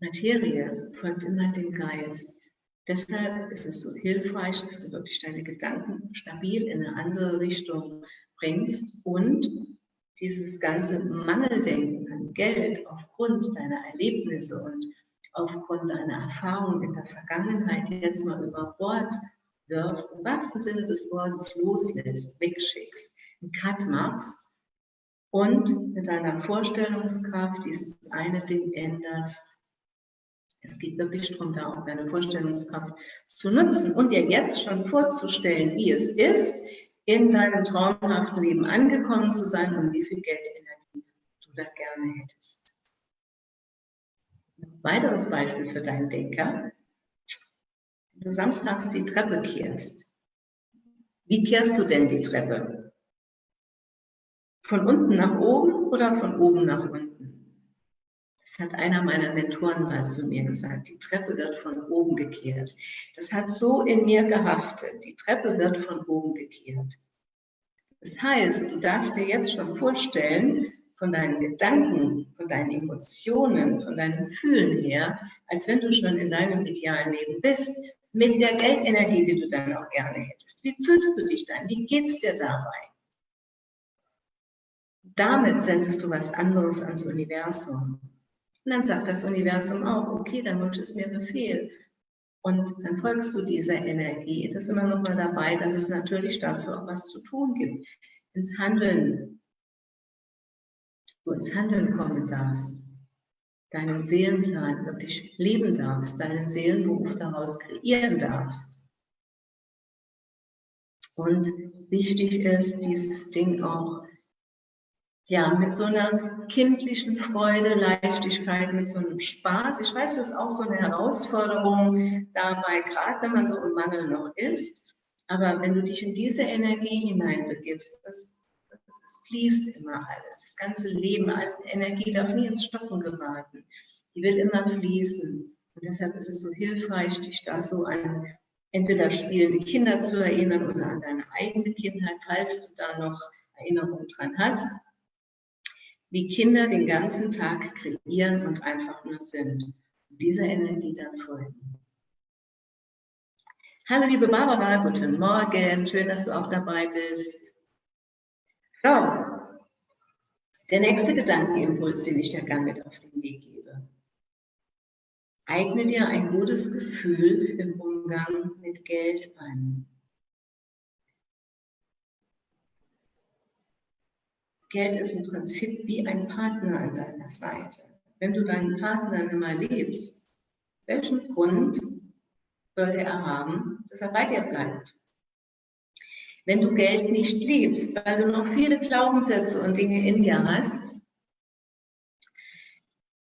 Materie folgt immer dem Geist. Deshalb ist es so hilfreich, dass du wirklich deine Gedanken stabil in eine andere Richtung bringst und dieses ganze Mangeldenken an Geld aufgrund deiner Erlebnisse und aufgrund deiner Erfahrungen in der Vergangenheit jetzt mal über Bord wirfst, im wahrsten Sinne des Wortes loslässt, wegschickst, einen Cut machst und mit deiner Vorstellungskraft dieses eine Ding änderst. Es geht wirklich darum, da auch deine Vorstellungskraft zu nutzen und dir jetzt schon vorzustellen, wie es ist, in deinem traumhaften Leben angekommen zu sein und wie viel Geldenergie du da gerne hättest. Ein weiteres Beispiel für deinen Denker du samstags die Treppe kehrst, wie kehrst du denn die Treppe? Von unten nach oben oder von oben nach unten? Das hat einer meiner Mentoren mal zu mir gesagt. Die Treppe wird von oben gekehrt. Das hat so in mir gehaftet. Die Treppe wird von oben gekehrt. Das heißt, du darfst dir jetzt schon vorstellen, von deinen Gedanken, von deinen Emotionen, von deinem Fühlen her, als wenn du schon in deinem idealen Leben bist mit der Geldenergie, die du dann auch gerne hättest. Wie fühlst du dich dann? Wie geht es dir dabei? Damit sendest du was anderes ans Universum. Und dann sagt das Universum auch, okay, dein Wunsch ist mir Befehl. Und dann folgst du dieser Energie. Das ist immer noch mal dabei, dass es natürlich dazu auch was zu tun gibt. Ins Handeln. Du ins Handeln kommen darfst deinen Seelenplan wirklich leben darfst, deinen Seelenberuf daraus kreieren darfst. Und wichtig ist, dieses Ding auch ja, mit so einer kindlichen Freude, Leichtigkeit, mit so einem Spaß. Ich weiß, das ist auch so eine Herausforderung dabei, gerade wenn man so im Mangel noch ist. Aber wenn du dich in diese Energie hineinbegibst, das es fließt immer alles. Das ganze Leben, Energie darf nie ins Stocken geraten. Die will immer fließen. Und deshalb ist es so hilfreich, dich da so an entweder spielende Kinder zu erinnern oder an deine eigene Kindheit, falls du da noch Erinnerungen dran hast, wie Kinder den ganzen Tag kreieren und einfach nur sind. Und dieser Energie dann folgen. Hallo liebe Barbara, guten Morgen, schön, dass du auch dabei bist. So, der nächste Gedankenimpuls, den ich dir gerne mit auf den Weg gebe. Eigne dir ein gutes Gefühl im Umgang mit Geld an. Geld ist im Prinzip wie ein Partner an deiner Seite. Wenn du deinen Partner immer liebst, welchen Grund sollte er haben, dass er bei dir bleibt? Wenn du Geld nicht liebst, weil du noch viele Glaubenssätze und Dinge in dir hast,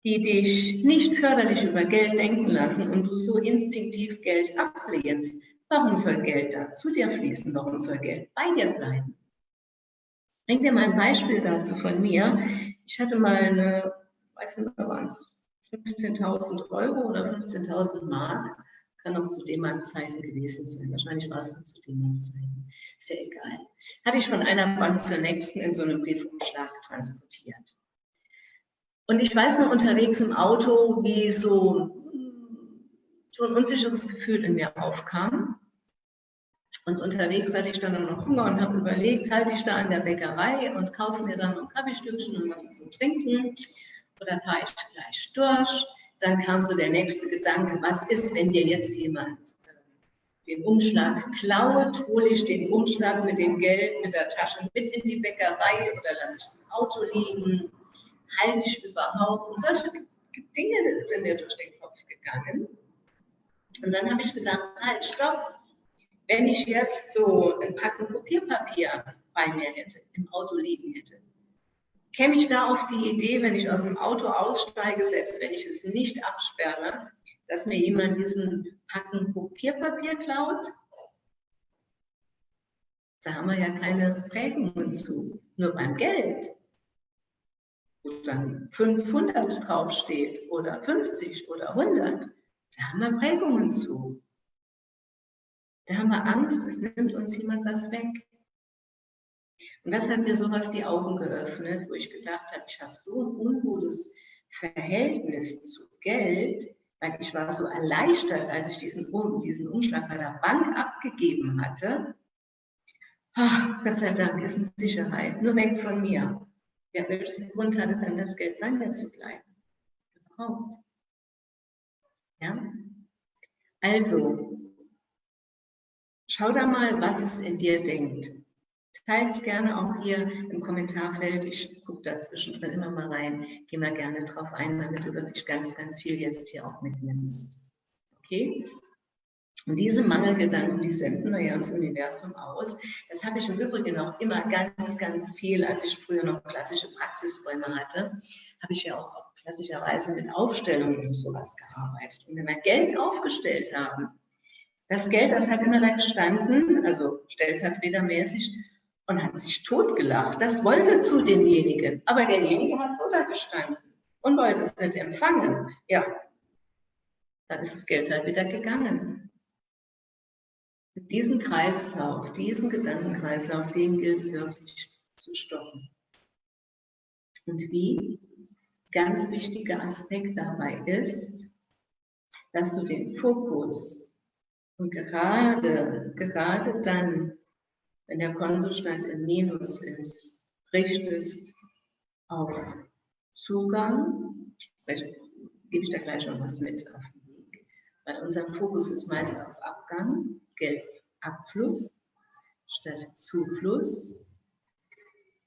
die dich nicht förderlich über Geld denken lassen und du so instinktiv Geld ablehnst, warum soll Geld da zu dir fließen? Warum soll Geld bei dir bleiben? Ich bringe dir mal ein Beispiel dazu von mir. Ich hatte mal eine, weiß nicht waren es 15.000 Euro oder 15.000 Mark kann auch zu D-Mark-Zeiten gewesen sein. Wahrscheinlich war es noch zu D-Mark-Zeiten. Ist ja egal. Hatte ich von einer Bank zur nächsten in so einem Briefumschlag transportiert. Und ich weiß noch unterwegs im Auto, wie so, so ein unsicheres Gefühl in mir aufkam. Und unterwegs hatte ich dann noch Hunger und habe überlegt, halte ich da an der Bäckerei und kaufe mir dann noch Kaffeestückchen und was zu trinken oder fahre ich gleich durch dann kam so der nächste Gedanke, was ist, wenn dir jetzt jemand äh, den Umschlag klaut, hole ich den Umschlag mit dem Geld, mit der Tasche mit in die Bäckerei oder lasse ich es im Auto liegen, halte ich überhaupt? Und solche Dinge sind mir durch den Kopf gegangen. Und dann habe ich gedacht, halt, stopp, wenn ich jetzt so ein Packen Kopierpapier bei mir hätte, im Auto liegen hätte, käme ich da auf die Idee, wenn ich aus dem Auto aussteige, selbst wenn ich es nicht absperre, dass mir jemand diesen Packen Kopierpapier klaut? Da haben wir ja keine Prägungen zu. Nur beim Geld, wo dann 500 draufsteht oder 50 oder 100, da haben wir Prägungen zu. Da haben wir Angst, es nimmt uns jemand was weg. Und das hat mir sowas die Augen geöffnet, wo ich gedacht habe, ich habe so ein ungutes Verhältnis zu Geld, weil ich war so erleichtert, als ich diesen, diesen Umschlag bei der Bank abgegeben hatte. Ach, Gott sei Dank ist in Sicherheit, nur weg von mir. Ja, welchen Grund hatte dann das Geld bei zu bleiben? Überhaupt. Ja? Also, schau da mal, was es in dir denkt. Teilt es gerne auch hier im Kommentarfeld. Ich gucke da zwischendrin immer mal rein. Geh mal gerne drauf ein, damit du wirklich ganz, ganz viel jetzt hier auch mitnimmst. Okay? Und diese Mangelgedanken, die senden wir ja ins Universum aus. Das habe ich im Übrigen auch immer ganz, ganz viel, als ich früher noch klassische Praxisräume hatte, habe ich ja auch, klassischerweise mit Aufstellungen und sowas gearbeitet. Und wenn wir Geld aufgestellt haben, das Geld, das hat immer da gestanden, also stellvertretermäßig, und hat sich totgelacht. Das wollte zu demjenigen, aber derjenige hat so da gestanden und wollte es nicht empfangen. Ja, dann ist das Geld halt wieder gegangen. Mit diesem Kreislauf, diesen Gedankenkreislauf, den gilt es wirklich zu stoppen. Und wie? Ganz wichtiger Aspekt dabei ist, dass du den Fokus und gerade, gerade dann, wenn der Kontostand im Minus ist, richtest auf Zugang, spreche, gebe ich da gleich noch was mit auf den Weg, weil unser Fokus ist meist auf Abgang, Geldabfluss statt Zufluss.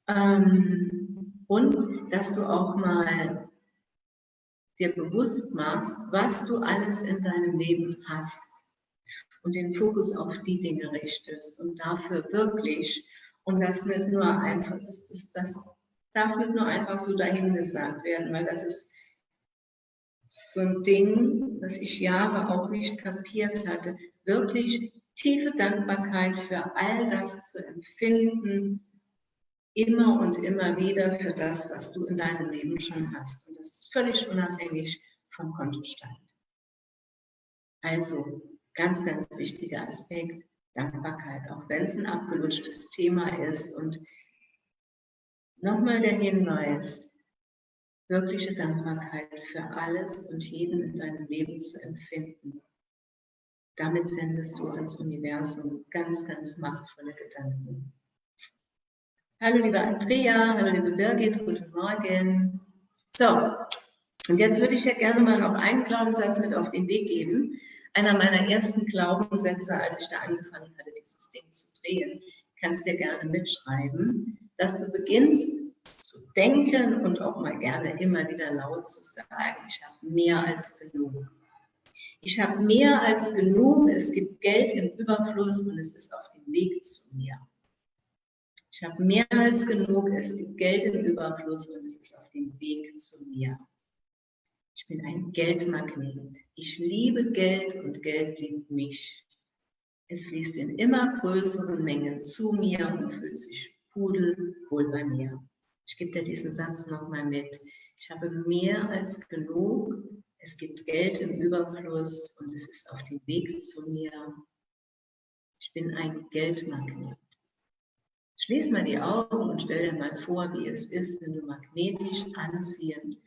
Ähm, und dass du auch mal dir bewusst machst, was du alles in deinem Leben hast und den Fokus auf die Dinge richtest und dafür wirklich und das nicht nur einfach, das, das, das darf nicht nur einfach so dahingesagt werden, weil das ist so ein Ding, das ich Jahre auch nicht kapiert hatte, wirklich tiefe Dankbarkeit für all das zu empfinden, immer und immer wieder für das, was du in deinem Leben schon hast. Und das ist völlig unabhängig vom Kontostand. Also ganz, ganz wichtiger Aspekt, Dankbarkeit, auch wenn es ein abgelutschtes Thema ist. Und nochmal der Hinweis, wirkliche Dankbarkeit für alles und jeden in deinem Leben zu empfinden. Damit sendest du ans Universum ganz, ganz machtvolle Gedanken. Hallo liebe Andrea, hallo liebe Birgit, guten Morgen. So, und jetzt würde ich ja gerne mal noch einen Glaubenssatz mit auf den Weg geben. Einer meiner ersten Glaubenssätze, als ich da angefangen hatte, dieses Ding zu drehen, kannst dir gerne mitschreiben, dass du beginnst zu denken und auch mal gerne immer wieder laut zu sagen, ich habe mehr als genug. Ich habe mehr als genug, es gibt Geld im Überfluss und es ist auf dem Weg zu mir. Ich habe mehr als genug, es gibt Geld im Überfluss und es ist auf dem Weg zu mir. Ich bin ein Geldmagnet. Ich liebe Geld und Geld liebt mich. Es fließt in immer größeren Mengen zu mir und fühlt sich pudelwohl bei mir. Ich gebe dir diesen Satz nochmal mit. Ich habe mehr als genug es gibt Geld im Überfluss und es ist auf dem Weg zu mir. Ich bin ein Geldmagnet. Schließ mal die Augen und stell dir mal vor, wie es ist, wenn du magnetisch anziehend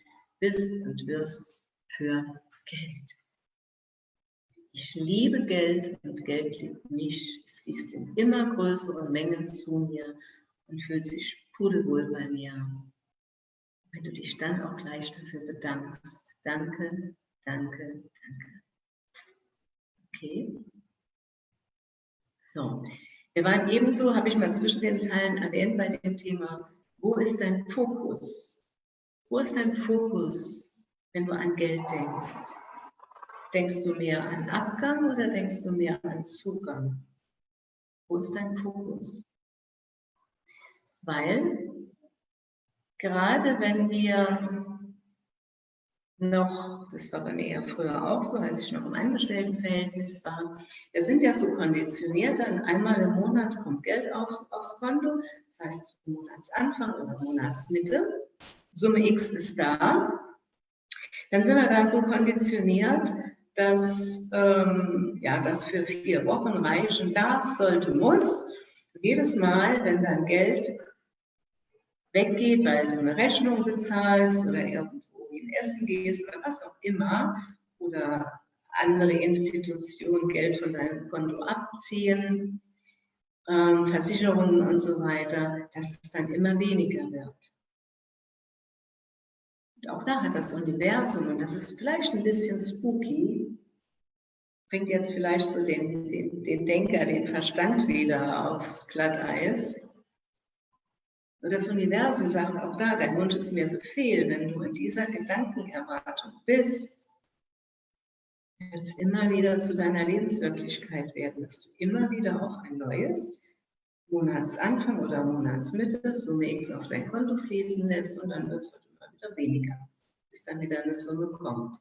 bist und wirst für Geld. Ich liebe Geld und Geld liebt mich. Es fließt in immer größeren Mengen zu mir und fühlt sich pudelwohl bei mir. Wenn du dich dann auch gleich dafür bedankst, Danke, danke, danke. Okay. So, wir waren ebenso, habe ich mal zwischen den Zeilen erwähnt bei dem Thema, wo ist dein Fokus? Wo ist dein Fokus, wenn du an Geld denkst? Denkst du mehr an Abgang oder denkst du mehr an Zugang? Wo ist dein Fokus? Weil gerade wenn wir noch, das war bei mir ja früher auch so, als ich noch im Angestelltenverhältnis war, wir sind ja so konditioniert, dann einmal im Monat kommt Geld aufs, aufs Konto, das heißt zum Monatsanfang oder Monatsmitte, Summe X ist da, dann sind wir da so konditioniert, dass ähm, ja, das für vier Wochen reichen darf, sollte, muss. jedes Mal, wenn dann Geld weggeht, weil du eine Rechnung bezahlst oder irgendwo in Essen gehst oder was auch immer oder andere Institutionen Geld von deinem Konto abziehen, ähm, Versicherungen und so weiter, dass es dann immer weniger wird. Auch da hat das Universum, und das ist vielleicht ein bisschen spooky, bringt jetzt vielleicht so den, den, den Denker, den Verstand wieder aufs Glatteis. Und das Universum sagt auch da, dein Wunsch ist mir Befehl, wenn du in dieser Gedankenerwartung bist, wird es immer wieder zu deiner Lebenswirklichkeit werden, dass du immer wieder auch ein neues Monatsanfang oder Monatsmitte Summe X auf dein Konto fließen lässt und dann wird es wieder weniger, bis dann wieder eine Summe kommt.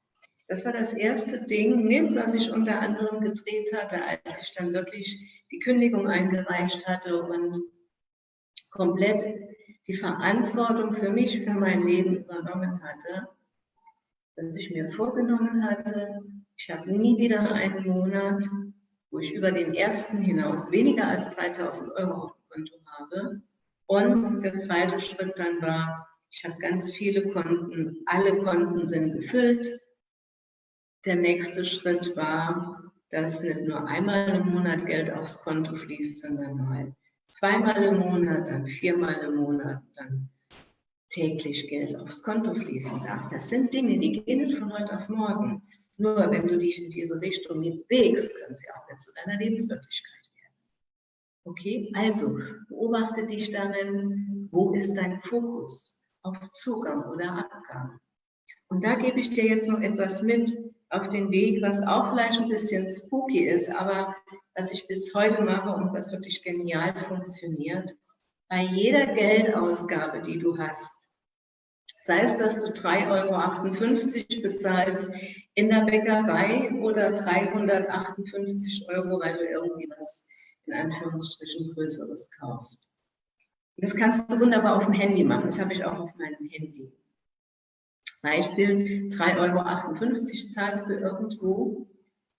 Das war das erste Ding, was ich unter anderem gedreht hatte, als ich dann wirklich die Kündigung eingereicht hatte und komplett die Verantwortung für mich, für mein Leben übernommen hatte, dass ich mir vorgenommen hatte, ich habe nie wieder einen Monat, wo ich über den ersten hinaus weniger als 3000 Euro auf dem Konto habe. Und der zweite Schritt dann war, ich habe ganz viele Konten, alle Konten sind gefüllt. Der nächste Schritt war, dass nicht nur einmal im Monat Geld aufs Konto fließt, sondern mal zweimal im Monat, dann viermal im Monat, dann täglich Geld aufs Konto fließen darf. Das sind Dinge, die gehen nicht von heute auf morgen. Nur wenn du dich in diese Richtung bewegst, können sie auch wieder zu deiner Lebenswirklichkeit werden. Okay, also beobachte dich darin, wo ist dein Fokus? Auf Zugang oder Abgang. Und da gebe ich dir jetzt noch etwas mit auf den Weg, was auch vielleicht ein bisschen spooky ist, aber was ich bis heute mache und was wirklich genial funktioniert. Bei jeder Geldausgabe, die du hast, sei es, dass du 3,58 Euro bezahlst in der Bäckerei oder 358 Euro, weil du irgendwie was in Anführungsstrichen Größeres kaufst. Das kannst du wunderbar auf dem Handy machen. Das habe ich auch auf meinem Handy. Beispiel 3,58 Euro zahlst du irgendwo.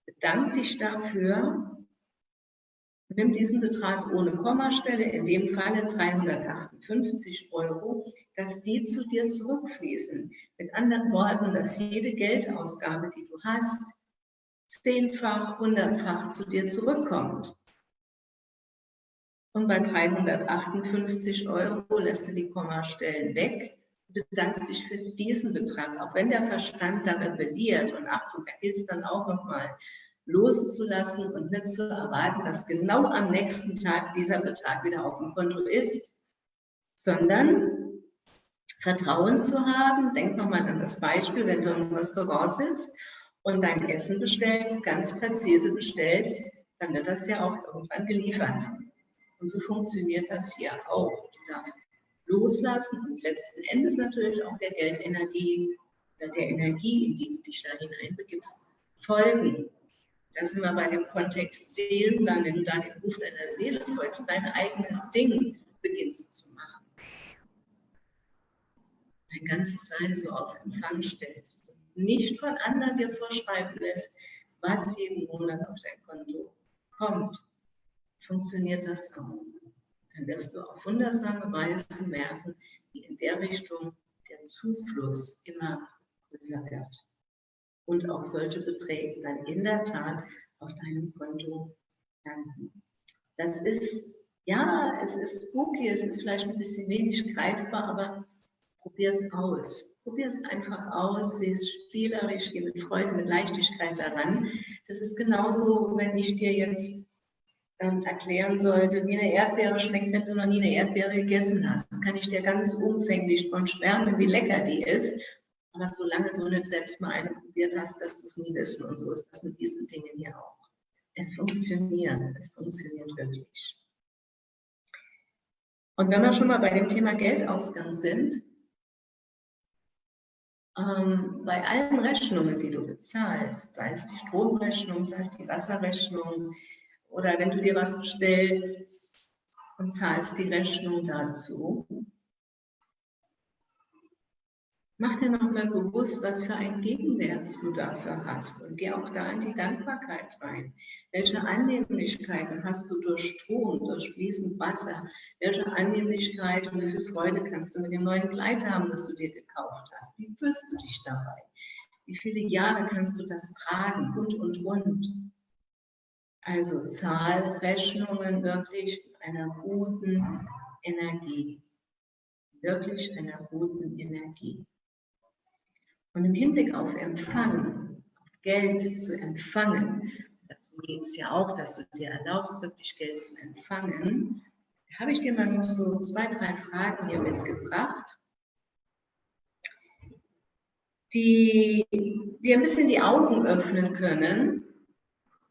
Bedank dich dafür, Nimm diesen Betrag ohne Kommastelle, in dem Falle 358 Euro, dass die zu dir zurückfließen. Mit anderen Worten, dass jede Geldausgabe, die du hast, zehnfach, hundertfach zu dir zurückkommt. Und bei 358 Euro lässt du die Kommastellen weg, bedankst dich für diesen Betrag, auch wenn der Verstand da rebelliert. Und Achtung, da gilt es dann auch nochmal loszulassen und nicht zu erwarten, dass genau am nächsten Tag dieser Betrag wieder auf dem Konto ist, sondern Vertrauen zu haben. Denk nochmal an das Beispiel, wenn du im Restaurant sitzt und dein Essen bestellst, ganz präzise bestellst, dann wird das ja auch irgendwann geliefert. Und so funktioniert das hier auch. Du darfst loslassen und letzten Endes natürlich auch der Geldenergie, der Energie, in die du dich da hineinbegibst, folgen. Da sind wir bei dem Kontext Seelenplan, wenn du da dem Ruf deiner Seele folgst, dein eigenes Ding beginnst zu machen. Dein ganzes Sein so auf Empfang stellst. Nicht von anderen dir vorschreiben lässt, was jeden Monat auf dein Konto kommt. Funktioniert das auch. Dann wirst du auf wundersame Weise merken, wie in der Richtung der Zufluss immer größer wird und auch solche Beträge dann in der Tat auf deinem Konto landen. Das ist, ja, es ist spooky, es ist vielleicht ein bisschen wenig greifbar, aber probier es aus. Probier es einfach aus, sehe es spielerisch, geh mit Freude, mit Leichtigkeit daran. Das ist genauso, wenn ich dir jetzt ähm, erklären sollte, wie eine Erdbeere schmeckt, wenn du noch nie eine Erdbeere gegessen hast. Das kann ich dir ganz umfänglich von schwärmen, wie lecker die ist. Aber solange du nicht selbst mal eine probiert hast, wirst du es nie wissen. Und so ist das mit diesen Dingen hier auch. Es funktioniert. Es funktioniert wirklich. Und wenn wir schon mal bei dem Thema Geldausgang sind, ähm, bei allen Rechnungen, die du bezahlst, sei es die Stromrechnung, sei es die Wasserrechnung, oder wenn du dir was bestellst und zahlst die Rechnung dazu, Mach dir nochmal bewusst, was für einen Gegenwert du dafür hast und geh auch da in die Dankbarkeit rein. Welche Annehmlichkeiten hast du durch Strom, durch fließend Wasser? Welche Annehmlichkeit und wie viel Freude kannst du mit dem neuen Kleid haben, das du dir gekauft hast? Wie fühlst du dich dabei? Wie viele Jahre kannst du das tragen? Und, und, und. Also Zahlrechnungen wirklich einer guten Energie. Wirklich einer guten Energie. Und im Hinblick auf Empfang, auf Geld zu empfangen, darum geht es ja auch, dass du dir erlaubst, wirklich Geld zu empfangen, habe ich dir mal noch so zwei, drei Fragen hier mitgebracht, die dir ein bisschen die Augen öffnen können,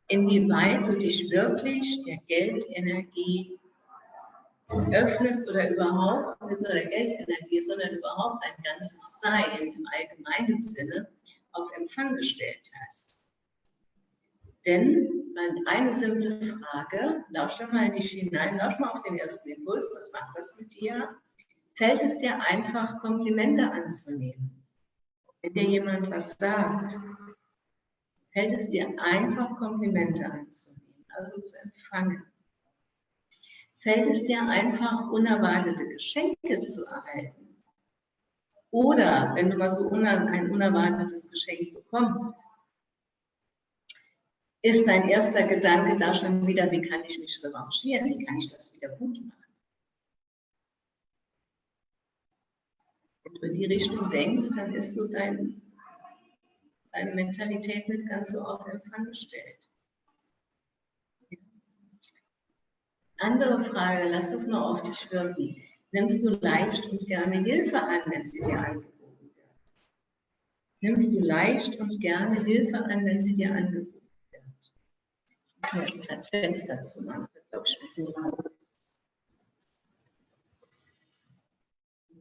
inwieweit du dich wirklich der Geldenergie öffnest oder überhaupt, nicht nur der Geldenergie, sondern überhaupt ein ganzes Sein im allgemeinen Sinne auf Empfang gestellt hast. Denn eine simple Frage, lausch doch mal in dich hinein, lausch mal auf den ersten Impuls, was macht das mit dir? Fällt es dir einfach, Komplimente anzunehmen? Wenn dir jemand was sagt, fällt es dir einfach, Komplimente anzunehmen, also zu empfangen fällt es dir einfach, unerwartete Geschenke zu erhalten. Oder wenn du mal so ein unerwartetes Geschenk bekommst, ist dein erster Gedanke da schon wieder, wie kann ich mich revanchieren, wie kann ich das wieder gut machen. Wenn du in die Richtung denkst, dann ist so dein, deine Mentalität nicht ganz so auf Empfang gestellt. Andere Frage, lass das mal auf dich wirken. Nimmst du leicht und gerne Hilfe an, wenn sie dir angeboten wird? Nimmst du leicht und gerne Hilfe an, wenn sie dir angeboten wird? Ich muss mir ein Fenster zu machen, das wird, glaube ich, ein bisschen laut.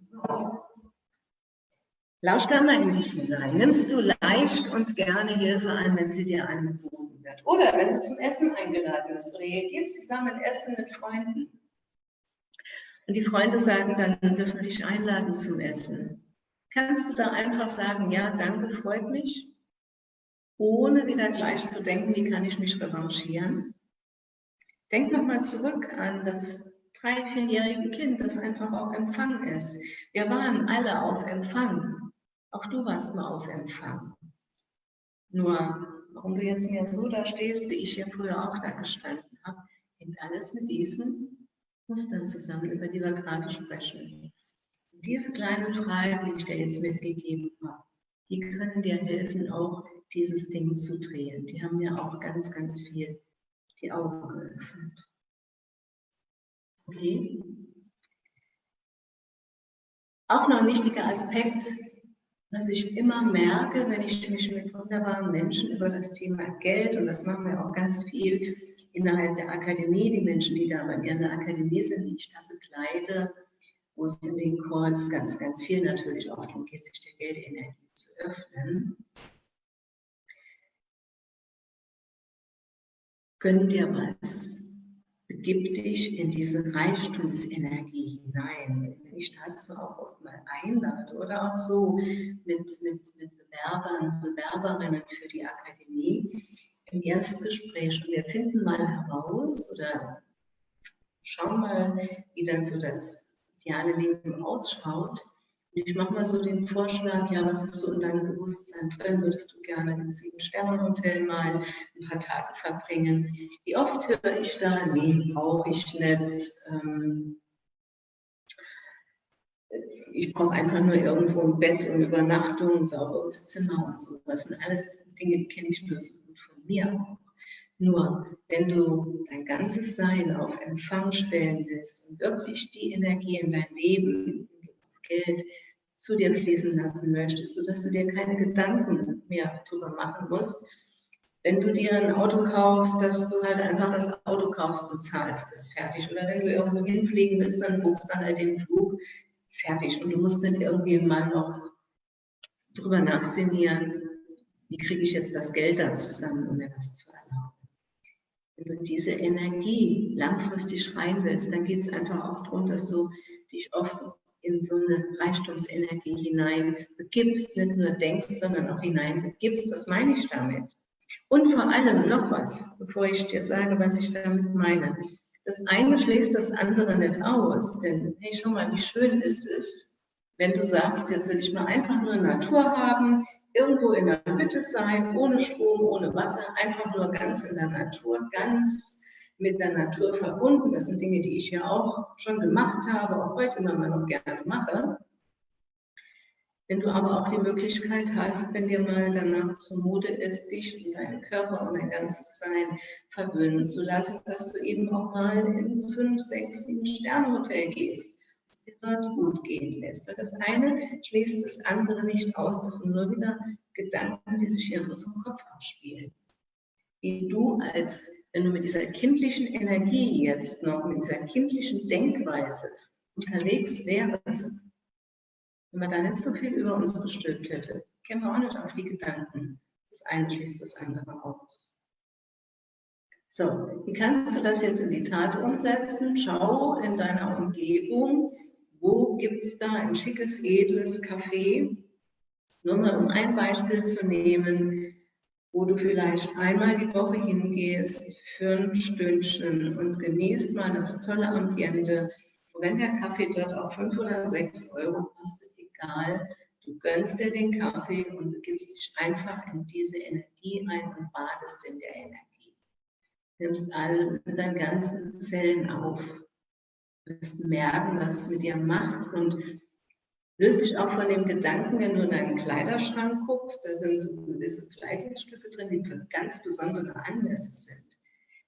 So. Lausch da mal in dich hinein. Nimmst du leicht und gerne Hilfe an, wenn sie dir angeboten wird? Oder wenn du zum Essen eingeladen wirst oder ihr geht zusammen essen mit Freunden. Und die Freunde sagen dann, dürfen dich einladen zum Essen. Kannst du da einfach sagen, ja, danke, freut mich, ohne wieder gleich zu denken, wie kann ich mich revanchieren? Denk nochmal zurück an das drei-, vierjährige Kind, das einfach auf Empfang ist. Wir waren alle auf Empfang. Auch du warst mal auf Empfang. Nur, warum du jetzt mehr so da stehst, wie ich hier früher auch da gestanden habe, hängt alles mit diesen Mustern zusammen, über die wir gerade sprechen. diese kleinen Fragen, die ich dir jetzt mitgegeben habe, die können dir helfen, auch dieses Ding zu drehen. Die haben mir auch ganz, ganz viel die Augen geöffnet. Okay? Auch noch ein wichtiger Aspekt, was ich immer merke, wenn ich mich mit wunderbaren Menschen über das Thema Geld, und das machen wir auch ganz viel innerhalb der Akademie, die Menschen, die da bei mir in der Akademie sind, die ich da begleite, wo es in den Calls ganz, ganz viel natürlich auch darum geht, sich der Geldenergie zu öffnen. Gönn dir was. Begib dich in diese Reichtumsenergie hinein. Wenn ich dazu auch oft mal einlade oder auch so mit, mit, mit Bewerbern, Bewerberinnen für die Akademie im Erstgespräch und wir finden mal heraus oder schauen mal, wie dann so das ideale Leben ausschaut. Ich mache mal so den Vorschlag, ja, was ist so in deinem Bewusstsein drin? Würdest du gerne im Sieben-Sterne-Hotel mal ein paar Tage verbringen? Wie oft höre ich da, nee, brauche ich nicht. Ähm, ich brauche einfach nur irgendwo ein Bett und Übernachtung, ein sauberes Zimmer und so. Das sind alles Dinge, die kenne ich nur so gut von mir. Nur wenn du dein ganzes Sein auf Empfang stellen willst und wirklich die Energie in dein Leben, Geld zu dir fließen lassen möchtest, sodass du dir keine Gedanken mehr darüber machen musst, wenn du dir ein Auto kaufst, dass du halt einfach das Auto kaufst und zahlst, ist fertig. Oder wenn du irgendwo hinfliegen willst, dann buchst du halt den Flug, fertig. Und du musst nicht irgendwie mal noch drüber nachsinnieren, wie kriege ich jetzt das Geld da zusammen, um mir das zu erlauben. Wenn du diese Energie langfristig rein willst, dann geht es einfach auch darum, dass du dich oft in so eine Reichtumsenergie hinein begibst, nicht nur denkst, sondern auch hinein begibst. Was meine ich damit? Und vor allem noch was, bevor ich dir sage, was ich damit meine. Das eine schließt das andere nicht aus, denn hey, schau mal, wie schön ist es, wenn du sagst, jetzt will ich mal einfach nur Natur haben, irgendwo in der Hütte sein, ohne Strom, ohne Wasser, einfach nur ganz in der Natur, ganz mit der Natur verbunden. Das sind Dinge, die ich ja auch schon gemacht habe, auch heute immer noch gerne mache. Wenn du aber auch die Möglichkeit hast, wenn dir mal danach zumute ist, dich und deinen Körper und dein ganzes Sein verwöhnen zu lassen, dass du eben auch mal in fünf, sechs, sieben Sternhotel gehst dort gut gehen lässt. Weil das eine schließt das andere nicht aus. Das sind nur wieder Gedanken, die sich in unserem Kopf abspielen. Die du als, wenn du mit dieser kindlichen Energie jetzt noch, mit dieser kindlichen Denkweise unterwegs wärst, wenn man da nicht so viel über uns gestülpt hätte, kämen wir auch nicht auf die Gedanken. Das eine schließt das andere aus. So, wie kannst du das jetzt in die Tat umsetzen? Schau in deiner Umgebung, wo gibt es da ein schickes, edles Café? Nur mal um ein Beispiel zu nehmen, wo du vielleicht einmal die Woche hingehst für ein Stündchen und genießt mal das tolle Ambiente. Und wenn der Kaffee dort auch 5 oder 6 Euro kostet, egal, du gönnst dir den Kaffee und begibst dich einfach in diese Energie ein und badest in der Energie. Nimmst all deinen ganzen Zellen auf Du wirst merken, was es mit dir macht und löst dich auch von dem Gedanken, wenn du in deinen Kleiderschrank guckst, da sind so gewisse Kleidungsstücke drin, die für ganz besondere Anlässe sind.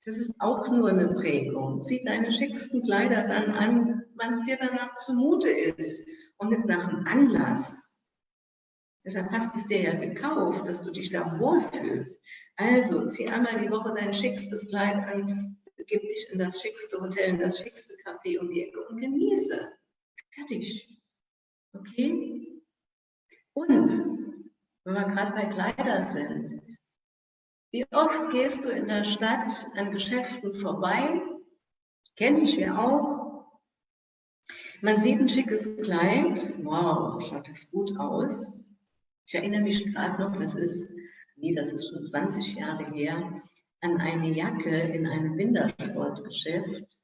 Das ist auch nur eine Prägung. Zieh deine schicksten Kleider dann an, wann es dir danach zumute ist und nicht nach dem Anlass. Deshalb hast du es dir ja gekauft, dass du dich da wohlfühlst. Also zieh einmal die Woche dein schickstes Kleid an, begib dich in das schickste Hotel, in das schickste Café um die Ecke und genieße. Fertig. Okay? Und, wenn wir gerade bei Kleider sind, wie oft gehst du in der Stadt an Geschäften vorbei? Kenne ich ja auch. Man sieht ein schickes Kleid. Wow, schaut das gut aus. Ich erinnere mich gerade noch, das ist, nee, das ist schon 20 Jahre her an eine Jacke in einem Wintersportgeschäft.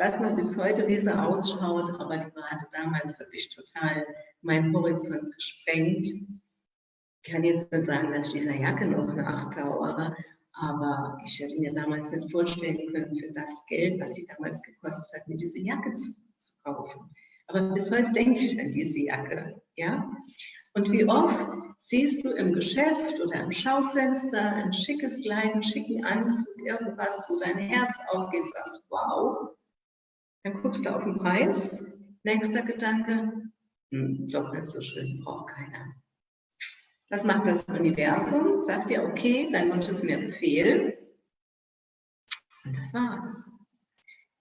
Ich weiß noch bis heute, wie sie ausschaut, aber die hatte damals wirklich total meinen Horizont gesprengt. Ich kann jetzt nicht sagen, dass ich dieser Jacke noch nachtrauere, Aber ich hätte mir damals nicht vorstellen können, für das Geld, was die damals gekostet hat, mir diese Jacke zu, zu kaufen. Aber bis heute denke ich an diese Jacke. Ja? Und wie oft siehst du im Geschäft oder im Schaufenster ein schickes Kleid, einen schicken Anzug, irgendwas, wo dein Herz aufgeht, sagst, wow. Dann guckst du auf den Preis. Nächster Gedanke, hm, doch nicht so schön, braucht keiner. Was macht das Universum? Sagt dir, okay, dein Wunsch ist mir Befehl. Und das war's.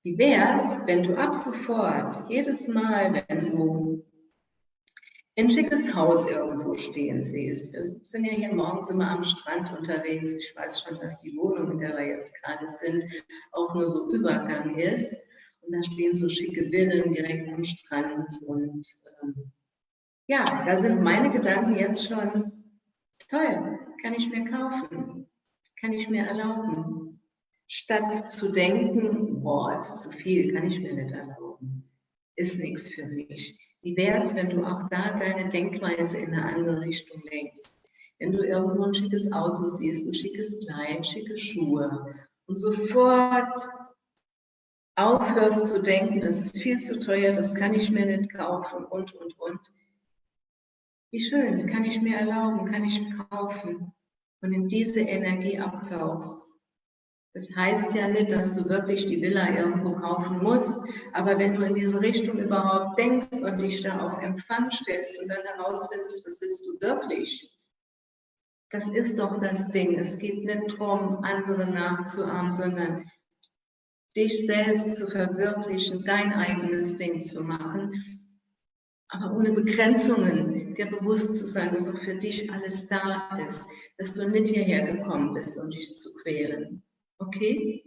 Wie wäre es, wenn du ab sofort, jedes Mal, wenn du ein schickes Haus irgendwo stehen siehst. Wir sind ja hier morgens immer am Strand unterwegs. Ich weiß schon, dass die Wohnung, in der wir jetzt gerade sind, auch nur so Übergang ist. Und da stehen so schicke Villen direkt am Strand. Und ähm, ja, da sind meine Gedanken jetzt schon toll, kann ich mir kaufen, kann ich mir erlauben. Statt zu denken, boah, ist zu viel, kann ich mir nicht erlauben, ist nichts für mich wie wäre es, wenn du auch da deine Denkweise in eine andere Richtung lenkst? Wenn du irgendwo ein schickes Auto siehst, ein schickes Kleid, schicke Schuhe und sofort aufhörst zu denken, das ist viel zu teuer, das kann ich mir nicht kaufen und, und, und. Wie schön, kann ich mir erlauben, kann ich kaufen und in diese Energie abtauchst. Das heißt ja nicht, dass du wirklich die Villa irgendwo kaufen musst, aber wenn du in diese Richtung überhaupt denkst und dich da auf Empfang stellst und dann herausfindest, was willst du wirklich, das ist doch das Ding. Es geht nicht darum, andere nachzuahmen, sondern dich selbst zu verwirklichen, dein eigenes Ding zu machen, aber ohne Begrenzungen, dir bewusst zu sein, dass auch für dich alles da ist, dass du nicht hierher gekommen bist, um dich zu quälen. Okay?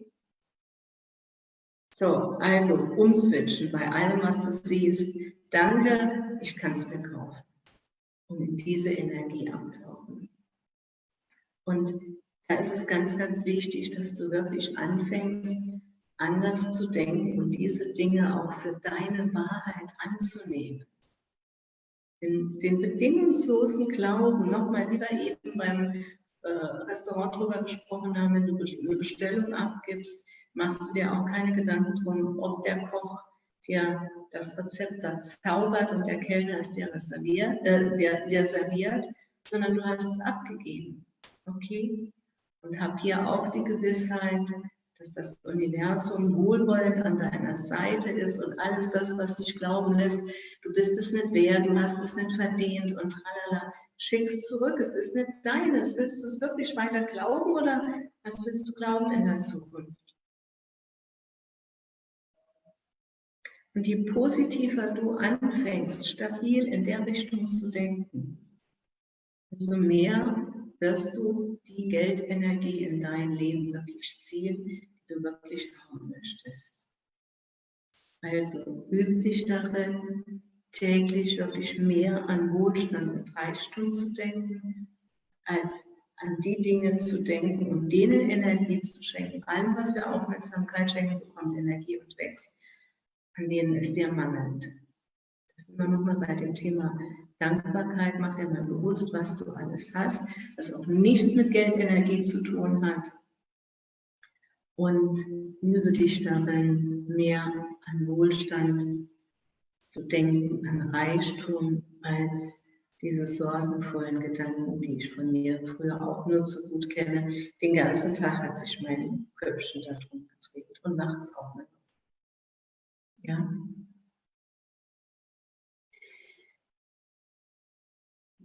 So, also umswitchen bei allem, was du siehst. Danke, ich kann es mir kaufen. Und in diese Energie abtauchen. Und da ist es ganz, ganz wichtig, dass du wirklich anfängst, anders zu denken und diese Dinge auch für deine Wahrheit anzunehmen. Den, den bedingungslosen Glauben, nochmal lieber eben beim äh, Restaurant drüber gesprochen haben, wenn du eine Bestellung abgibst, machst du dir auch keine Gedanken drum, ob der Koch dir das Rezept da zaubert und der Kellner es dir serviert, äh, dir, dir serviert, sondern du hast es abgegeben. Okay? Und hab hier auch die Gewissheit, dass das Universum wohlwollend an deiner Seite ist und alles das, was dich glauben lässt, du bist es nicht wert, du hast es nicht verdient und tralala, schickst zurück. Es ist nicht deines. Willst du es wirklich weiter glauben oder was willst du glauben in der Zukunft? Und je positiver du anfängst, stabil in der Richtung zu denken, umso mehr wirst du die Geldenergie in dein Leben wirklich ziehen, die du wirklich haben möchtest. Also übe dich darin, täglich wirklich mehr an Wohlstand und Reichtum zu denken, als an die Dinge zu denken und denen Energie zu schenken. Allem, was wir Aufmerksamkeit schenken, bekommt Energie und wächst. An denen ist dir mangelnd. Das ist immer nochmal bei dem Thema Dankbarkeit. Mach dir mal bewusst, was du alles hast, was auch nichts mit Geldenergie zu tun hat. Und übe dich darin, mehr an Wohlstand zu denken an Reichtum als diese sorgenvollen Gedanken, die ich von mir früher auch nur zu gut kenne. Den ganzen Tag hat sich mein Köpfchen da drum gedreht und nachts auch noch. Ja.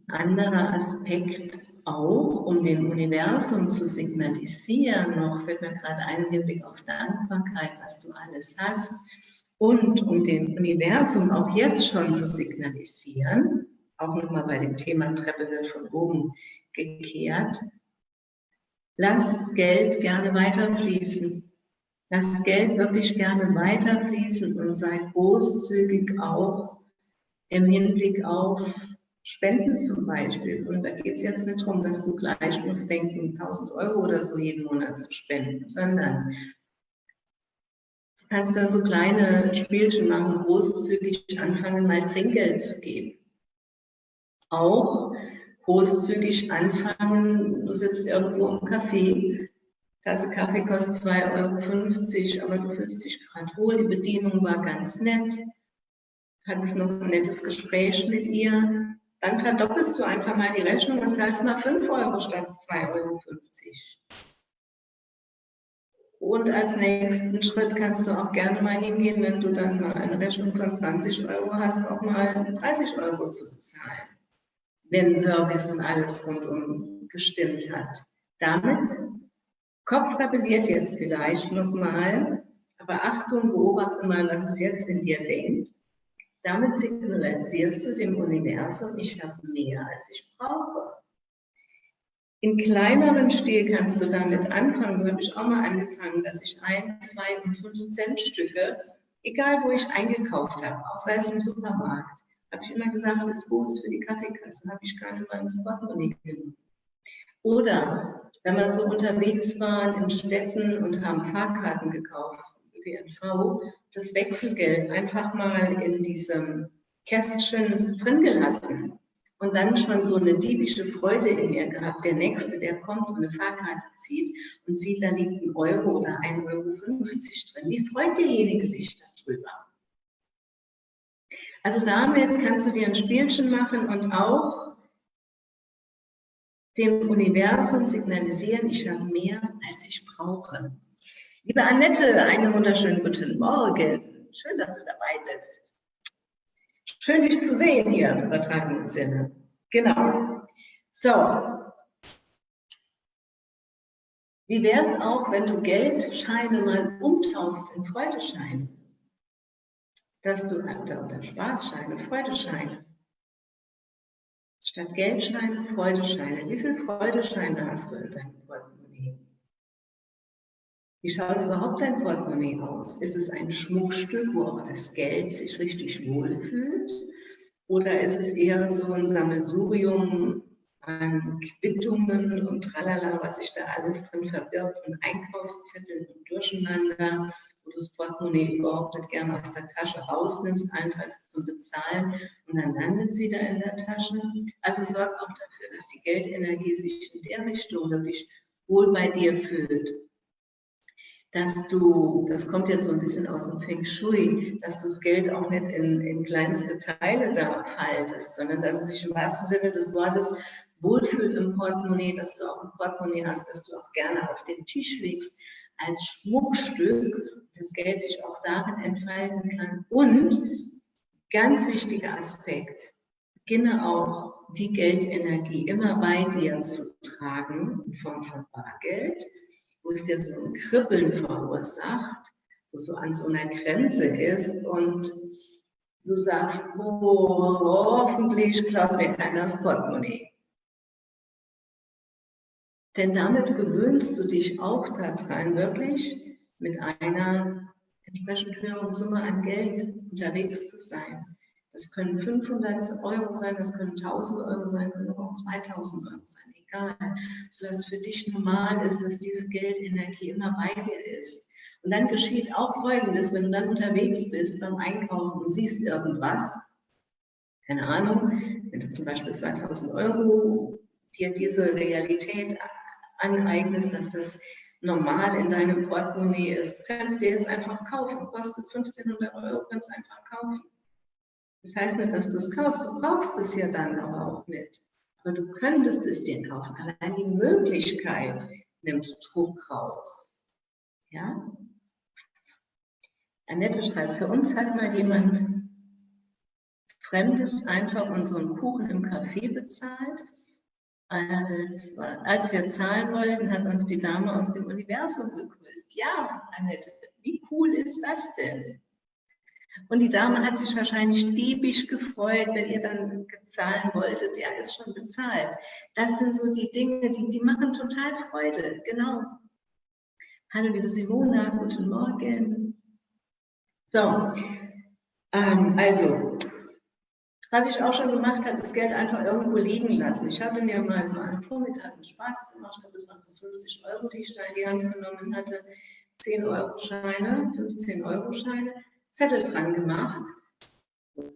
Anderer Aspekt auch, um dem Universum zu signalisieren, noch fällt mir gerade ein im Blick auf Dankbarkeit, was du alles hast, und um dem Universum auch jetzt schon zu signalisieren, auch nochmal bei dem Thema Treppe wird von oben gekehrt, lass Geld gerne weiterfließen. Lass Geld wirklich gerne weiterfließen und sei großzügig auch im Hinblick auf Spenden zum Beispiel. Und da geht es jetzt nicht darum, dass du gleich musst denken, 1000 Euro oder so jeden Monat zu spenden, sondern kannst da so kleine Spielchen machen, großzügig anfangen, mal Trinkgeld zu geben. Auch großzügig anfangen, du sitzt irgendwo im Café Tasse Kaffee kostet 2,50 Euro, aber du fühlst dich gerade wohl. Die Bedienung war ganz nett. Hattest noch ein nettes Gespräch mit ihr. Dann verdoppelst du einfach mal die Rechnung und zahlst mal 5 Euro statt 2,50 Euro. Und als nächsten Schritt kannst du auch gerne mal hingehen, wenn du dann mal eine Rechnung von 20 Euro hast, auch mal 30 Euro zu bezahlen, wenn Service und alles rundum gestimmt hat. Damit Kopf rebelliert jetzt vielleicht nochmal, aber Achtung, beobachte mal, was es jetzt in dir denkt. Damit signalisierst du dem Universum, ich habe mehr, als ich brauche. In kleineren Stil kannst du damit anfangen, so habe ich auch mal angefangen, dass ich ein, zwei und fünf Cent Stücke, egal wo ich eingekauft habe, auch sei es im Supermarkt, habe ich immer gesagt, das ist gut, für die Kaffeekasse, habe ich gar nicht mal ins Portemonnaie genommen. Oder wenn wir so unterwegs waren in Städten und haben Fahrkarten gekauft, ÖPNV, das Wechselgeld einfach mal in diesem Kästchen drin gelassen und dann schon so eine diebische Freude in mir gehabt. Der Nächste, der kommt und eine Fahrkarte zieht und sieht, da liegt ein Euro oder 1,50 Euro drin. Wie freut derjenige sich darüber? Also damit kannst du dir ein Spielchen machen und auch dem Universum signalisieren, ich habe mehr, als ich brauche. Liebe Annette, einen wunderschönen guten Morgen. Schön, dass du dabei bist. Schön, dich zu sehen hier im übertragenen Sinne. Genau. So. Wie wäre es auch, wenn du Geldscheine mal umtauchst in Freudescheine? Dass du, oder Spaßscheine, Freudescheine. Statt Geldscheine, Freudescheine. Wie viele Freudescheine hast du in deinem Portemonnaie? Wie schaut überhaupt dein Portemonnaie aus? Ist es ein Schmuckstück, wo auch das Geld sich richtig wohlfühlt? Oder ist es eher so ein Sammelsurium an Quittungen und tralala, was sich da alles drin verbirgt und Einkaufszettel und Durcheinander, wo du das Portemonnaie überhaupt nicht gerne aus der Tasche rausnimmst, allenfalls zum Bezahlen und dann landet sie da in der Tasche. Also sorg auch dafür, dass die Geldenergie sich in der Richtung wirklich wohl bei dir fühlt. Dass du, das kommt jetzt so ein bisschen aus dem Feng Shui, dass du das Geld auch nicht in, in kleinste Teile da faltest, sondern dass es sich im wahrsten Sinne des Wortes wohlfühlt im Portemonnaie, dass du auch ein Portemonnaie hast, dass du auch gerne auf den Tisch legst als Schmuckstück, das Geld sich auch darin entfalten kann. Und ganz wichtiger Aspekt, beginne auch die Geldenergie immer bei dir zu tragen in Form von Bargeld, wo es dir so ein Kribbeln verursacht, wo so an so einer Grenze ist und du sagst, oh, hoffentlich klaut mir keiner das Portemonnaie. Denn damit gewöhnst du dich auch daran, wirklich mit einer entsprechend höheren Summe an Geld unterwegs zu sein. Das können 500 Euro sein, das können 1000 Euro sein, können auch 2000 Euro sein, egal. Sodass es für dich normal ist, dass diese Geldenergie immer bei dir ist. Und dann geschieht auch Folgendes, wenn du dann unterwegs bist beim Einkaufen und siehst irgendwas, keine Ahnung, wenn du zum Beispiel 2000 Euro dir diese Realität aneignest, dass das normal in deinem Portemonnaie ist. Du kannst dir jetzt einfach kaufen, kostet 1500 Euro, kannst du einfach kaufen. Das heißt nicht, dass du es kaufst, du brauchst es ja dann aber auch nicht. Aber du könntest es dir kaufen. Allein die Möglichkeit nimmt Druck raus. Ja? Annette schreibt, für uns hat mal jemand Fremdes einfach unseren Kuchen im Café bezahlt als, als wir zahlen wollten, hat uns die Dame aus dem Universum gegrüßt. Ja, Annette, wie cool ist das denn? Und die Dame hat sich wahrscheinlich diebisch gefreut, wenn ihr dann zahlen wolltet. Ja, ist schon bezahlt. Das sind so die Dinge, die, die machen total Freude. Genau. Hallo, liebe Simona, guten Morgen. So, ähm, also, was ich auch schon gemacht habe, das Geld einfach irgendwo liegen lassen. Ich habe mir mal so einen Vormittag einen Spaß gemacht. Das waren so 50 Euro, die ich da in die Hand genommen hatte. 10 Euro Scheine, 15 Euro Scheine, Zettel dran gemacht.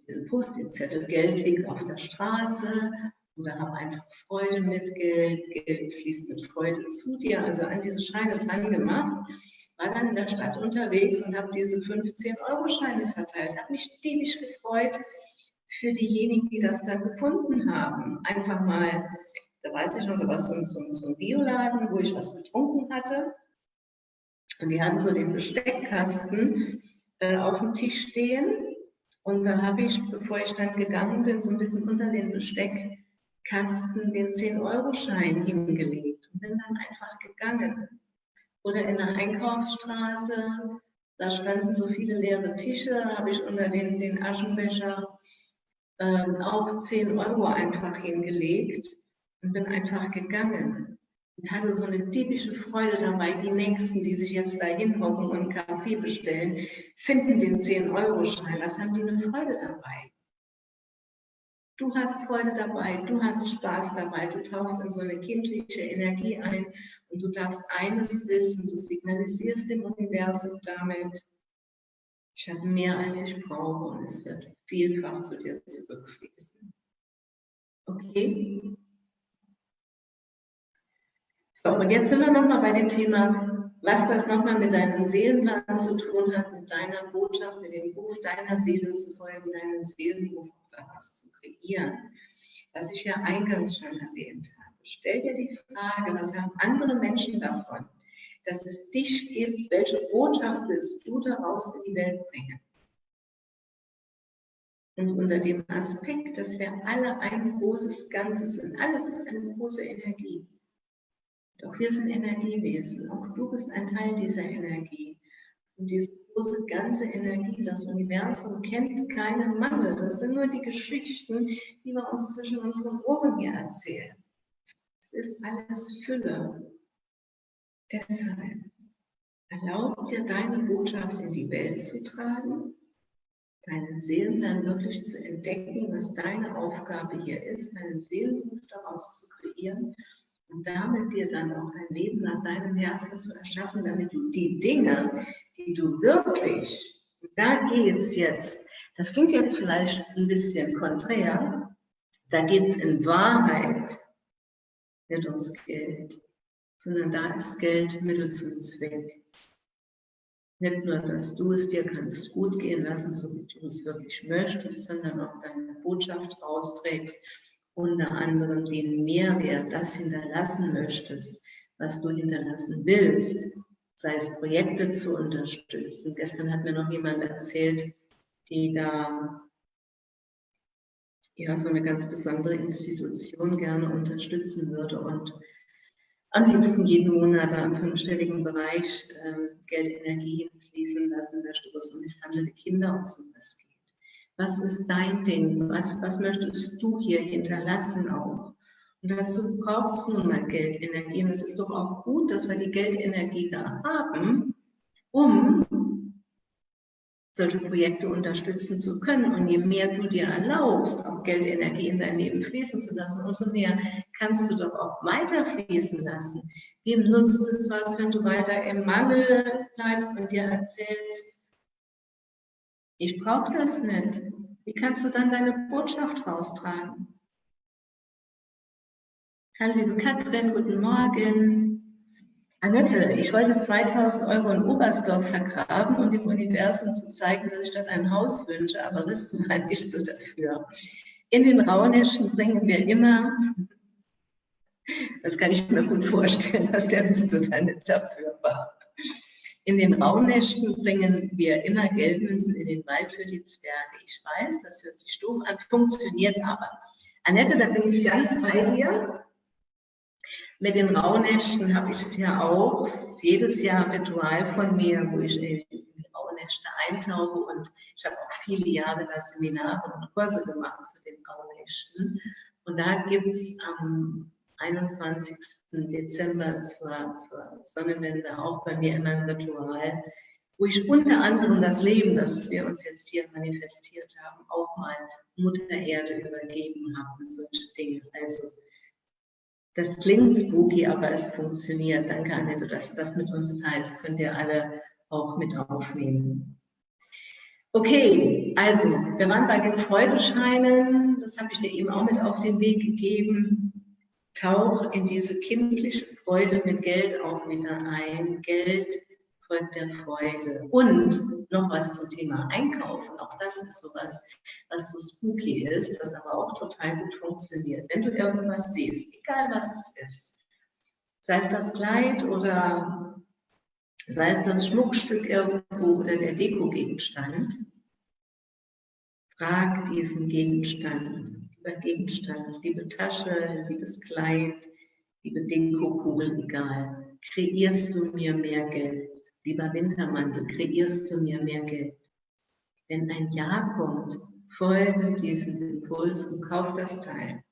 Diese Post-it-Zettel, Geld liegt auf der Straße oder hab einfach Freude mit Geld, Geld fließt mit Freude zu dir. Also an diese Scheine dran gemacht, war dann in der Stadt unterwegs und habe diese 15-Euro-Scheine verteilt. Habe mich tierisch gefreut für diejenigen, die das dann gefunden haben. Einfach mal, da weiß ich noch, da war so, so, so ein Bioladen, wo ich was getrunken hatte. Und die hatten so den Besteckkasten äh, auf dem Tisch stehen. Und da habe ich, bevor ich dann gegangen bin, so ein bisschen unter den Besteck Kasten den 10-Euro-Schein hingelegt und bin dann einfach gegangen. Oder in der Einkaufsstraße, da standen so viele leere Tische, da habe ich unter den, den Aschenbecher äh, auch 10 Euro einfach hingelegt und bin einfach gegangen. Und hatte so eine typische Freude dabei, die Nächsten, die sich jetzt da hinhocken und Kaffee bestellen, finden den 10-Euro-Schein. Was haben die eine Freude dabei? Du hast Freude dabei, du hast Spaß dabei, du tauchst in so eine kindliche Energie ein und du darfst eines wissen, du signalisierst dem Universum damit, ich habe mehr als ich brauche und es wird vielfach zu dir zurückfließen. Okay? Und jetzt sind wir nochmal bei dem Thema, was das nochmal mit deinem Seelenplan zu tun hat, mit deiner Botschaft, mit dem Ruf deiner Seele zu folgen, deinen Seelenruf daraus zu kreieren. Was ich ja eingangs schon erwähnt habe. Stell dir die Frage, was haben andere Menschen davon, dass es dich gibt, welche Botschaft willst du daraus in die Welt bringen? Und unter dem Aspekt, dass wir alle ein großes Ganzes sind, alles ist eine große Energie. Doch wir sind Energiewesen, auch du bist ein Teil dieser Energie. Und diese große ganze Energie, das Universum kennt keinen Mangel. Das sind nur die Geschichten, die wir uns zwischen unseren Ohren hier erzählen. Es ist alles Fülle. Deshalb erlaub dir deine Botschaft in die Welt zu tragen, deinen Seelen dann wirklich zu entdecken, was deine Aufgabe hier ist, deinen Seelenruf daraus zu kreieren und damit dir dann auch ein Leben nach deinem Herzen zu erschaffen, damit du die Dinge, die du wirklich, da geht es jetzt, das klingt jetzt vielleicht ein bisschen konträr, da geht es in Wahrheit nicht ums Geld, sondern da ist Geld Mittel zum Zweck. Nicht nur, dass du es dir kannst gut gehen lassen, so wie du es wirklich möchtest, sondern auch deine Botschaft rausträgst, unter anderem den Mehrwert, das hinterlassen möchtest, was du hinterlassen willst, sei es Projekte zu unterstützen. Gestern hat mir noch jemand erzählt, die da ja, so eine ganz besondere Institution gerne unterstützen würde und am liebsten jeden Monat da im fünfstelligen Bereich äh, Geld, Energie hinfließen lassen möchte, wo es um misshandelte Kinder und so was geht. Was ist dein Ding? Was, was möchtest du hier hinterlassen auch? Und dazu braucht es nun mal Geldenergie. Und es ist doch auch gut, dass wir die Geldenergie da haben, um solche Projekte unterstützen zu können. Und je mehr du dir erlaubst, auch Geldenergie in dein Leben fließen zu lassen, umso mehr kannst du doch auch weiter fließen lassen. Wem nutzt es was, wenn du weiter im Mangel bleibst und dir erzählst, ich brauche das nicht. Wie kannst du dann deine Botschaft raustragen? Hallo liebe Katrin, guten Morgen. Annette, ich wollte 2000 Euro in Oberstdorf vergraben und dem Universum zu zeigen, dass ich dort ein Haus wünsche, aber bist du mal nicht so dafür. In den Rauhnächten bringen wir immer, das kann ich mir gut vorstellen, dass der bist du dann nicht dafür war. In den Rauhnächten bringen wir immer Geldmünzen in den Wald für die Zwerge. Ich weiß, das hört sich doof an, funktioniert aber. Annette, da bin ich ganz bei dir. Mit den Rauhnächten habe ich es ja auch jedes Jahr ein Ritual von mir, wo ich in die Rauhnächte eintauche und ich habe auch viele Jahre da Seminare und Kurse gemacht zu den Rauhnächten. Und da gibt es am 21. Dezember zur, zur Sonnenwende auch bei mir immer ein Ritual, wo ich unter anderem das Leben, das wir uns jetzt hier manifestiert haben, auch mal Mutter Erde übergeben habe und solche Dinge. Also das klingt spooky, aber es funktioniert. Danke, Annette, dass du das mit uns teilst. Könnt ihr alle auch mit aufnehmen. Okay, also wir waren bei den Freudescheinen, das habe ich dir eben auch mit auf den Weg gegeben. Tauch in diese kindliche Freude mit Geld auch wieder ein. Geld folgt der Freude. Und noch was zum Thema Einkaufen. Auch das ist sowas, was so spooky ist, was aber auch total gut funktioniert. Wenn du irgendwas siehst, egal was es ist, sei es das Kleid oder sei es das Schmuckstück irgendwo oder der Dekogegenstand, frag diesen Gegenstand, lieber Gegenstand, liebe Tasche, liebes Kleid, liebe Dekokugel, egal, kreierst du mir mehr Geld? Lieber Wintermantel, kreierst du mir mehr Geld? Wenn ein Ja kommt, folge diesem Impuls und kauf das Teil.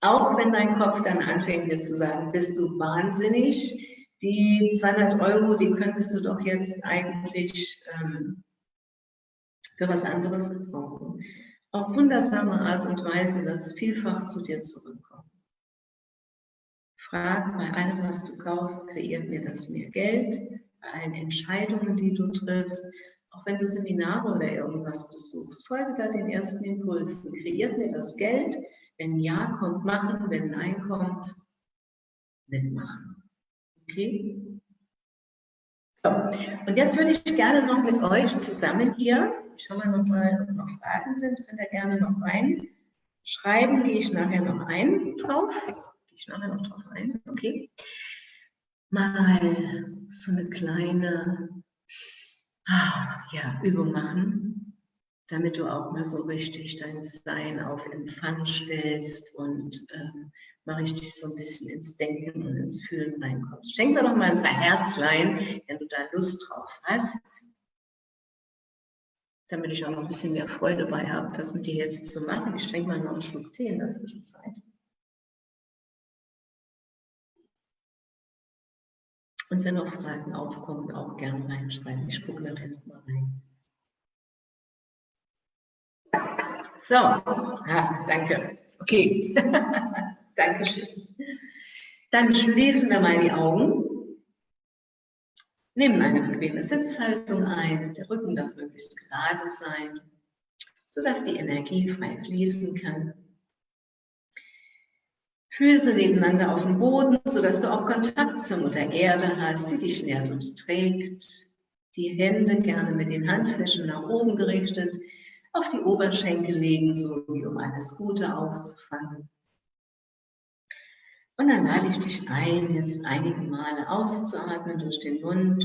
Auch wenn dein Kopf dann anfängt dir zu sagen, bist du wahnsinnig, die 200 Euro, die könntest du doch jetzt eigentlich ähm, für was anderes brauchen. Auf wundersame Art und Weise wird es vielfach zu dir zurückkommen. Frag bei allem, was du kaufst, kreiert mir das mehr Geld? Bei allen Entscheidungen, die du triffst, auch wenn du Seminare oder irgendwas besuchst, folge da den ersten Impulsen. Kreiert mir das Geld? Wenn Ja kommt, machen. Wenn Nein kommt, nicht machen. Okay? Und jetzt würde ich gerne noch mit euch zusammen hier, ich schaue mal noch mal, ob noch Fragen sind, könnt ihr gerne noch rein. Schreiben gehe ich nachher noch ein drauf. Gehe ich nachher noch drauf ein, okay. Mal so eine kleine ah, ja, Übung machen damit du auch mal so richtig dein Sein auf Empfang stellst und ähm, mal richtig so ein bisschen ins Denken und ins Fühlen reinkommst. Schenk dir doch mal ein paar Herzlein, wenn du da Lust drauf hast, damit ich auch noch ein bisschen mehr Freude bei habe, das mit dir jetzt zu machen. Ich trinke mal noch einen Schluck Tee in der Zwischenzeit. Und wenn noch Fragen aufkommen, auch gerne reinschreiben. Ich gucke nachher nochmal rein. So, ja, danke. Okay, Dankeschön. Dann schließen wir mal die Augen. Nehmen eine bequeme Sitzhaltung ein. Der Rücken darf möglichst gerade sein, sodass die Energie frei fließen kann. Füße nebeneinander auf dem Boden, sodass du auch Kontakt zur Mutter Erde hast, die dich nährt und trägt. Die Hände gerne mit den Handflächen nach oben gerichtet, auf die Oberschenkel legen, so wie um alles Gute aufzufangen. Und dann lade ich dich ein, jetzt einige Male auszuatmen durch den Mund.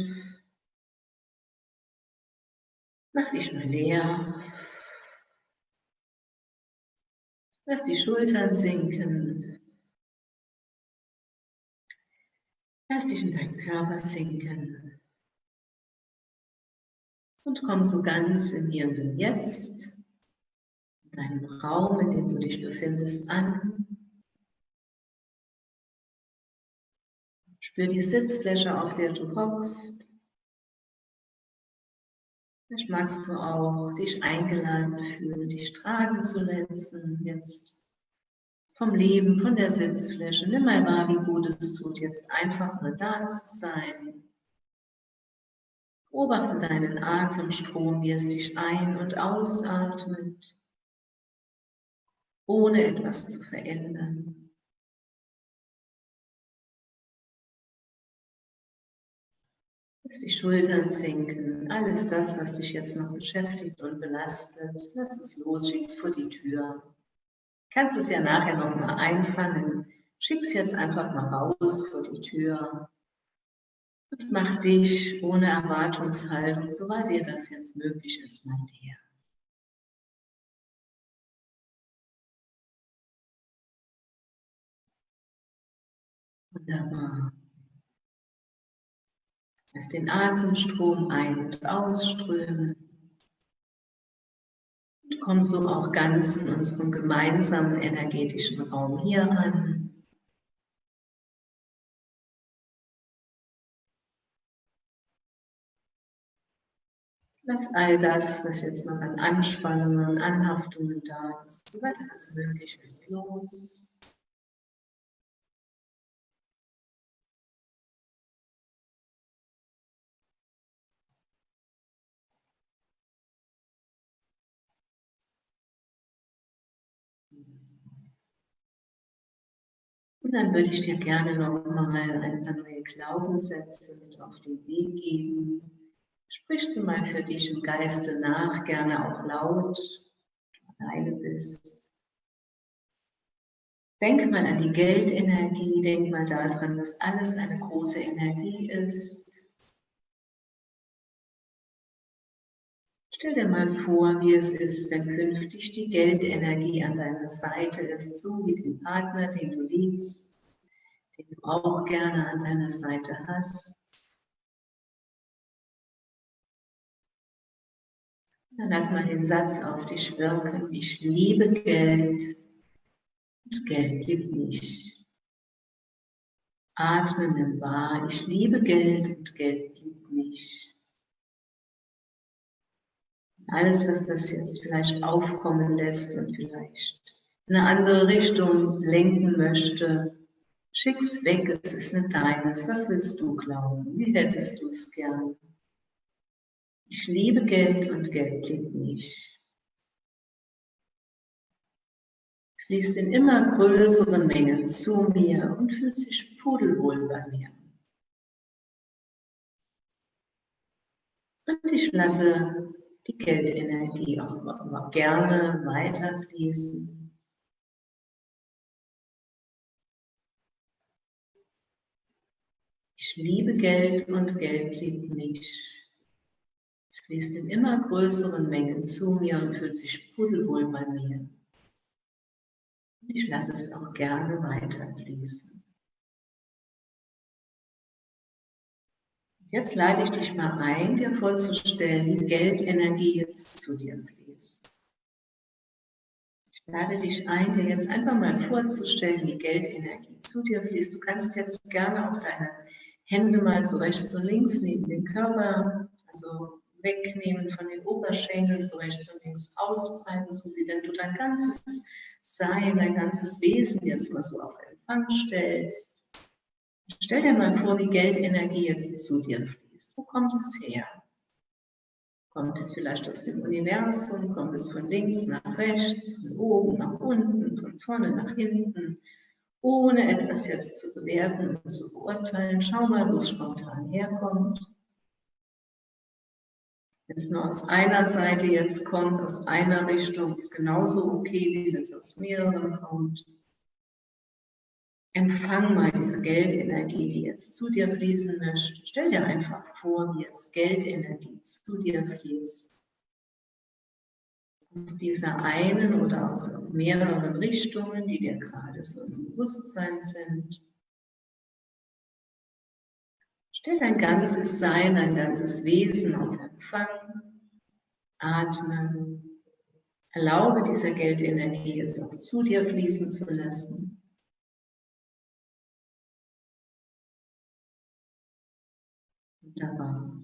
Mach dich mal leer. Lass die Schultern sinken. Lass dich in deinen Körper sinken und komm so ganz im Hier und im Jetzt, in deinem Raum, in dem du dich befindest, an. Spür die Sitzfläche, auf der du hockst. Vielleicht magst du auch dich eingeladen fühlen, dich tragen zu lassen, jetzt vom Leben, von der Sitzfläche. Nimm mal wahr, wie gut es tut, jetzt einfach nur da zu sein. Beobachte deinen Atemstrom, wie es dich ein- und ausatmet, ohne etwas zu verändern. Lass die Schultern sinken, alles das, was dich jetzt noch beschäftigt und belastet, lass es los, schick's vor die Tür. Kannst es ja nachher nochmal einfangen, schick's jetzt einfach mal raus vor die Tür mach dich ohne Erwartungshaltung, soweit dir das jetzt möglich ist, mal her. Wunderbar. Lass den Atemstrom ein- und ausströmen. Und komm so auch ganz in unserem gemeinsamen energetischen Raum hier an. dass all das, was jetzt noch an Anspannungen und Anhaftungen da ist, so weiter, also wirklich was los. Und dann würde ich dir gerne nochmal ein paar neue Glaubenssätze mit auf den Weg geben. Sprich sie mal für dich im Geiste nach, gerne auch laut, wenn du alleine bist. Denk mal an die Geldenergie, denk mal daran, dass alles eine große Energie ist. Stell dir mal vor, wie es ist, wenn künftig die Geldenergie an deiner Seite ist, so wie den Partner, den du liebst, den du auch gerne an deiner Seite hast. Dann lass mal den Satz auf dich wirken. Ich liebe Geld und Geld liebt mich. Atmen im Wahr. Ich liebe Geld und Geld liebt mich alles, was das jetzt vielleicht aufkommen lässt und vielleicht in eine andere Richtung lenken möchte, schick's weg, es ist nicht deines. Was willst du glauben? Wie hättest du es gern? Ich liebe Geld und Geld liebt mich. Es fließt in immer größeren Mengen zu mir und fühlt sich pudelwohl bei mir. Und ich lasse die Geldenergie auch, auch gerne weiterfließen. Ich liebe Geld und Geld liebt mich. Fließt in immer größeren Mengen zu mir und fühlt sich pudelwohl bei mir. Ich lasse es auch gerne weiterfließen. Jetzt lade ich dich mal ein, dir vorzustellen, wie Geldenergie jetzt zu dir fließt. Ich lade dich ein, dir jetzt einfach mal vorzustellen, wie Geldenergie zu dir fließt. Du kannst jetzt gerne auch deine Hände mal so rechts und links neben den Körper, also wegnehmen von den Oberschenkeln, so rechts und links ausbreiten, so wie wenn du dein ganzes Sein, dein ganzes Wesen jetzt mal so auf Empfang stellst. Stell dir mal vor, wie Geldenergie jetzt zu dir fließt. Wo kommt es her? Kommt es vielleicht aus dem Universum? Kommt es von links nach rechts, von oben nach unten, von vorne nach hinten? Ohne etwas jetzt zu bewerten und zu beurteilen. Schau mal, wo es spontan herkommt. Wenn es nur aus einer Seite jetzt kommt, aus einer Richtung, ist genauso okay, wie wenn es aus mehreren kommt. Empfang mal diese Geldenergie, die jetzt zu dir fließen möchte. Stell dir einfach vor, wie jetzt Geldenergie zu dir fließt. Aus dieser einen oder aus mehreren Richtungen, die dir gerade so im Bewusstsein sind. Stell dein ganzes Sein, dein ganzes Wesen auf Empfang. Atme. Erlaube dieser Geldenergie jetzt auch zu dir fließen zu lassen. Wunderbar.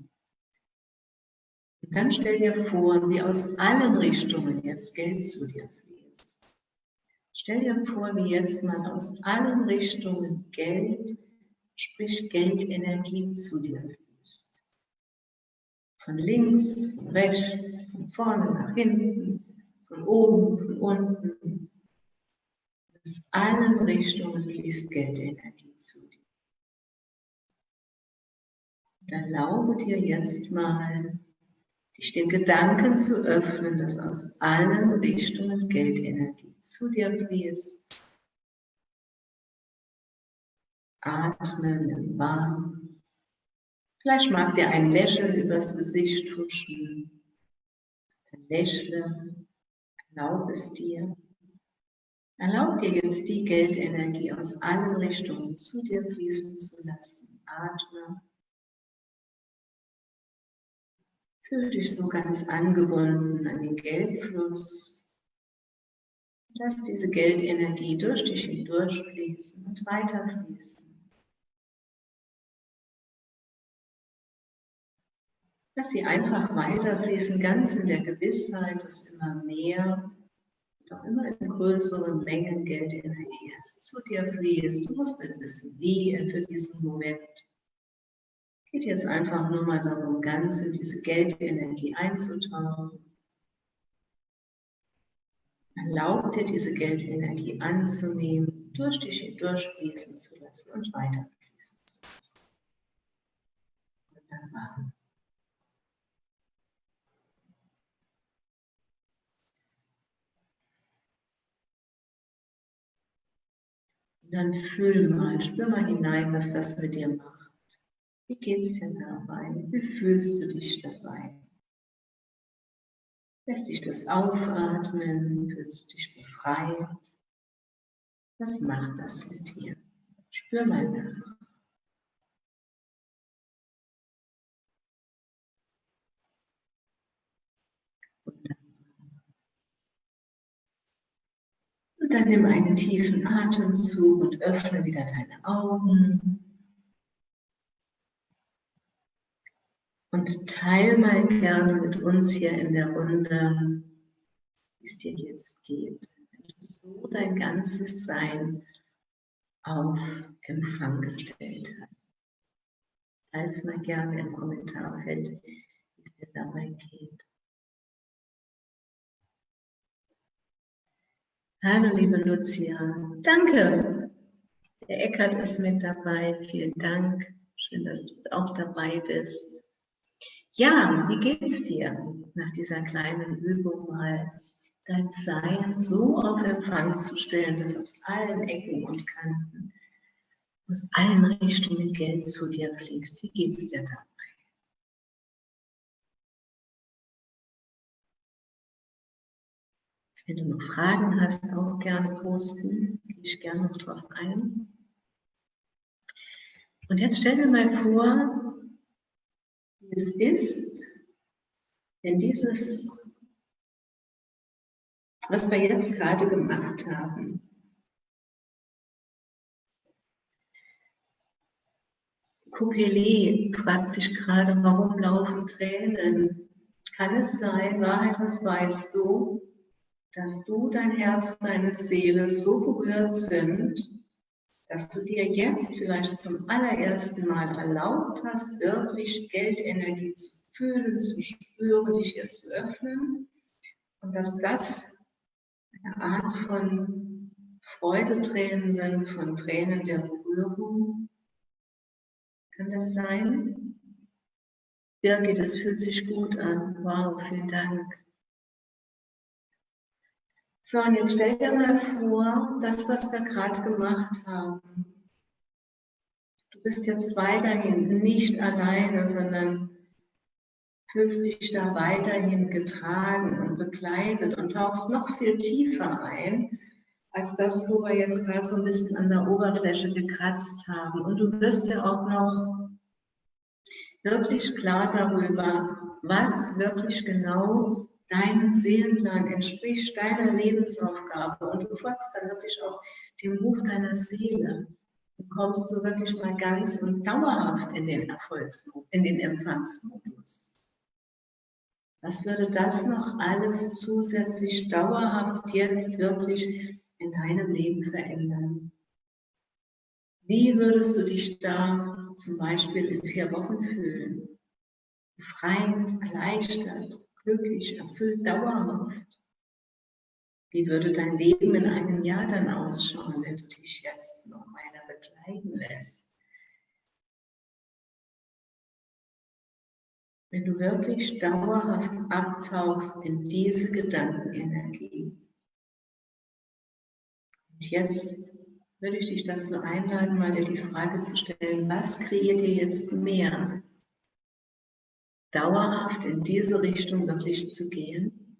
Und dann stell dir vor, wie aus allen Richtungen jetzt Geld zu dir fließt. Stell dir vor, wie jetzt mal aus allen Richtungen Geld, sprich Geldenergie zu dir fließt. Von links, von rechts, von vorne nach hinten, von oben, von unten. Aus allen Richtungen fließt Geldenergie zu dir. Und erlaube dir jetzt mal, dich den Gedanken zu öffnen, dass aus allen Richtungen Geldenergie zu dir fließt. Atmen im Warm. Vielleicht mag dir ein Lächeln übers Gesicht huschen. Dann lächle, erlaube es dir. Erlaub dir jetzt die Geldenergie aus allen Richtungen zu dir fließen zu lassen. Atme Fühl dich so ganz angebunden an den Geldfluss. Lass diese Geldenergie durch dich hindurchfließen und weiterfließen. Lass sie einfach weiterfließen, ganz in der Gewissheit, dass immer mehr und auch immer in größeren Mengen Geldenergie zu dir fließt. Du musst nicht wissen, wie für diesen Moment geht jetzt einfach nur mal darum, ganz in diese Geldenergie einzutauchen. Erlaub dir, diese Geldenergie anzunehmen, durch dich hindurch fließen zu lassen und weiter fließen zu lassen. Wunderbar. Dann fühl mal, spür mal hinein, was das mit dir macht. Wie geht es dir dabei? Wie fühlst du dich dabei? Lässt dich das aufatmen? Fühlst du dich befreit? Was macht das mit dir? Spür mal nach. Und dann nimm einen tiefen Atemzug und öffne wieder deine Augen. Und teile mal gerne mit uns hier in der Runde, wie es dir jetzt geht. Wenn du so dein ganzes Sein auf Empfang gestellt hast. Teile es mal gerne im Kommentarfeld, wie es dir dabei geht. Hallo, liebe Lucia. Danke. Der Eckert ist mit dabei. Vielen Dank. Schön, dass du auch dabei bist. Ja, wie geht's dir nach dieser kleinen Übung mal dein Sein so auf Empfang zu stellen, dass aus allen Ecken und Kanten, aus allen Richtungen Geld zu dir fließt? Wie geht's dir da? Wenn du noch Fragen hast, auch gerne posten. Gehe ich gerne noch drauf ein. Und jetzt stell dir mal vor, wie es ist, wenn dieses, was wir jetzt gerade gemacht haben, Kokele fragt sich gerade, warum laufen Tränen? Kann es sein, Wahrheit, was weißt du? Dass du, dein Herz, deine Seele so berührt sind, dass du dir jetzt vielleicht zum allerersten Mal erlaubt hast, wirklich Geldenergie zu fühlen, zu spüren, dich hier zu öffnen und dass das eine Art von Freudetränen sind, von Tränen der Berührung. Kann das sein? Birgit, das fühlt sich gut an. Wow, vielen Dank. So, und jetzt stell dir mal vor, das, was wir gerade gemacht haben. Du bist jetzt weiterhin nicht alleine, sondern fühlst dich da weiterhin getragen und begleitet und tauchst noch viel tiefer ein, als das, wo wir jetzt gerade so ein bisschen an der Oberfläche gekratzt haben. Und du wirst ja auch noch wirklich klar darüber, was wirklich genau deinem Seelenplan entspricht, deiner Lebensaufgabe und du folgst dann wirklich auch dem Ruf deiner Seele und kommst so wirklich mal ganz und dauerhaft in den Erfolgsmodus, in den Empfangsmodus. Was würde das noch alles zusätzlich dauerhaft jetzt wirklich in deinem Leben verändern? Wie würdest du dich da zum Beispiel in vier Wochen fühlen? Befreit, erleichtert, glücklich, erfüllt, dauerhaft? Wie würde dein Leben in einem Jahr dann ausschauen, wenn du dich jetzt noch weiter begleiten lässt? Wenn du wirklich dauerhaft abtauchst in diese Gedankenenergie. Und jetzt würde ich dich dazu einladen, mal dir die Frage zu stellen, was kreiert dir jetzt mehr? Dauerhaft in diese Richtung wirklich zu gehen,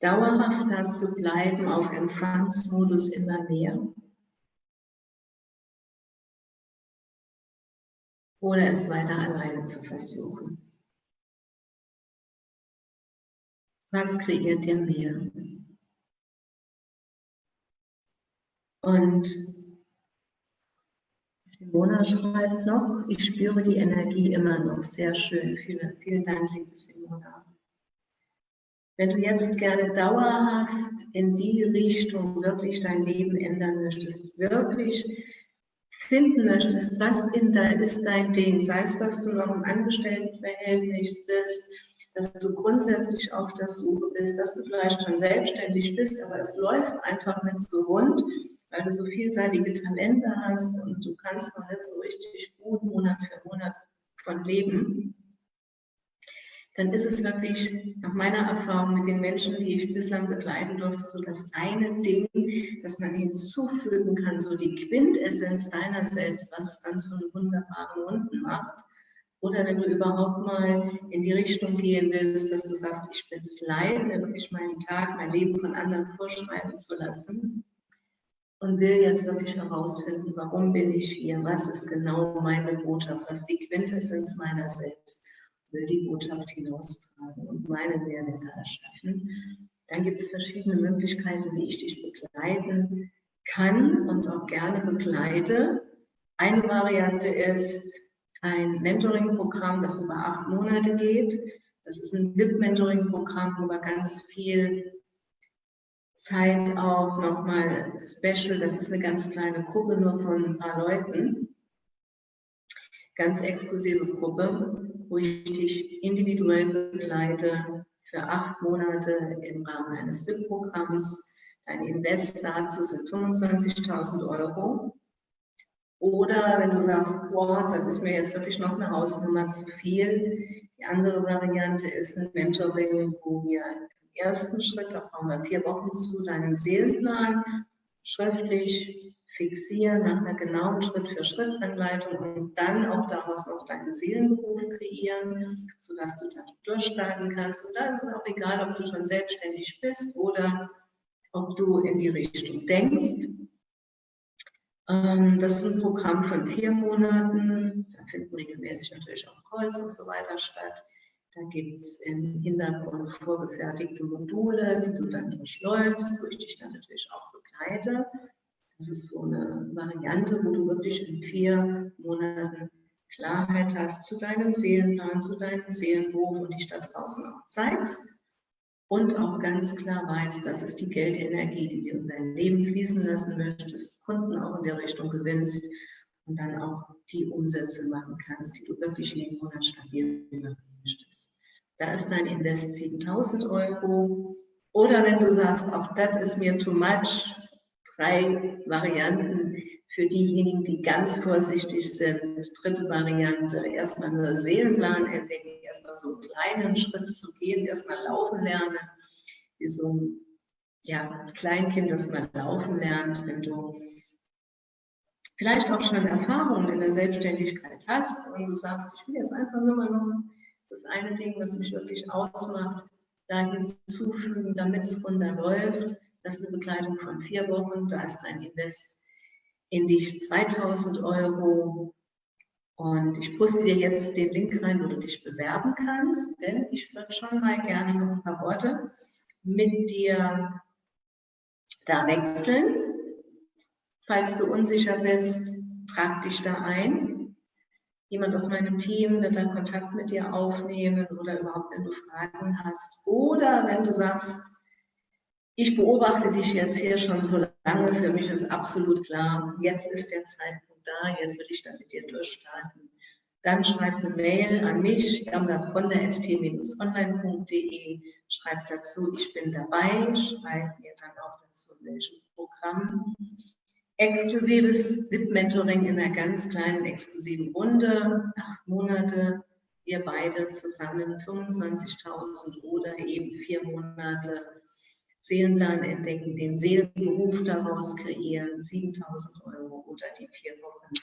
dauerhaft da zu bleiben auf Empfangsmodus immer mehr. Oder es weiter alleine zu versuchen. Was kreiert dir mehr? Und Simona schreibt noch, ich spüre die Energie immer noch. Sehr schön. Vielen, vielen Dank, liebe Simona. Wenn du jetzt gerne dauerhaft in die Richtung wirklich dein Leben ändern möchtest, wirklich finden möchtest, was in da ist dein Ding, sei es, dass du noch im Angestelltenverhältnis bist, dass du grundsätzlich auf der Suche bist, dass du vielleicht schon selbstständig bist, aber es läuft einfach nicht so rund weil du so vielseitige Talente hast und du kannst noch nicht so richtig gut Monat für Monat von leben, dann ist es wirklich nach meiner Erfahrung mit den Menschen, die ich bislang begleiten durfte, so das eine Ding, das man hinzufügen kann, so die Quintessenz deiner selbst, was es dann zu einem wunderbaren Runden macht. Oder wenn du überhaupt mal in die Richtung gehen willst, dass du sagst, ich bin es leid, wirklich meinen Tag, mein Leben von anderen vorschreiben zu lassen und will jetzt wirklich herausfinden, warum bin ich hier, was ist genau meine Botschaft, was die Quintessenz meiner selbst will die Botschaft hinaustragen und meinen Mehrwert erschaffen, dann gibt es verschiedene Möglichkeiten, wie ich dich begleiten kann und auch gerne begleite. Eine Variante ist ein Mentoring-Programm, das über acht Monate geht. Das ist ein VIP-Mentoring-Programm, wo wir ganz viel Zeit auch nochmal special, das ist eine ganz kleine Gruppe nur von ein paar Leuten, ganz exklusive Gruppe, wo ich dich individuell begleite für acht Monate im Rahmen eines WIP-Programms. Dein Invest dazu sind 25.000 Euro. Oder wenn du sagst, boah, das ist mir jetzt wirklich noch eine Hausnummer zu viel. Die andere Variante ist ein Mentoring, wo wir ersten Schritt, da brauchen wir vier Wochen zu, deinen Seelenplan schriftlich fixieren nach einer genauen Schritt-für-Schritt-Anleitung und dann auch daraus noch deinen Seelenberuf kreieren, sodass du da durchstarten kannst. Und da ist es auch egal, ob du schon selbstständig bist oder ob du in die Richtung denkst. Ähm, das ist ein Programm von vier Monaten. Da finden regelmäßig natürlich auch Calls und so weiter statt. Da gibt es im Hintergrund vorgefertigte Module, die du dann durchläufst, wo ich dich dann natürlich auch begleite. Das ist so eine Variante, wo du wirklich in vier Monaten Klarheit hast zu deinem Seelenplan, zu deinem Seelenberuf und dich da draußen auch zeigst. Und auch ganz klar weißt, das ist die Geldenergie, die du in dein Leben fließen lassen möchtest, Kunden auch in der Richtung gewinnst und dann auch die Umsätze machen kannst, die du wirklich jeden Monat stabil machen möchtest. Da ist dein Invest 7000 Euro. Oder wenn du sagst, auch das ist mir too much, drei Varianten für diejenigen, die ganz vorsichtig sind. Dritte Variante, erstmal nur Seelenplan entdecken, erstmal so einen kleinen Schritt zu gehen, erstmal laufen lernen, wie so ein ja, Kleinkind, das mal laufen lernt, wenn du vielleicht auch schon Erfahrungen in der Selbstständigkeit hast und du sagst, ich will jetzt einfach nur mal noch das eine Ding, was mich wirklich ausmacht, da hinzufügen, damit es runterläuft das ist eine Begleitung von vier Wochen. Da ist ein Invest in dich 2000 Euro. Und ich poste dir jetzt den Link rein, wo du dich bewerben kannst, denn ich würde schon mal gerne noch ein paar Worte mit dir da wechseln. Falls du unsicher bist, trag dich da ein. Jemand aus meinem Team wird dann Kontakt mit dir aufnehmen oder überhaupt, wenn du Fragen hast. Oder wenn du sagst, ich beobachte dich jetzt hier schon so lange. Für mich ist absolut klar, jetzt ist der Zeitpunkt da, jetzt will ich da mit dir durchstarten. Dann schreib eine Mail an mich, onlinede schreib dazu, ich bin dabei, schreib mir dann auch dazu, welchem Programm. Exklusives VIP-Mentoring in einer ganz kleinen exklusiven Runde, acht Monate, wir beide zusammen 25.000 oder eben vier Monate Seelenplan entdecken, den Seelenberuf daraus kreieren, 7000 Euro oder die vier Wochen,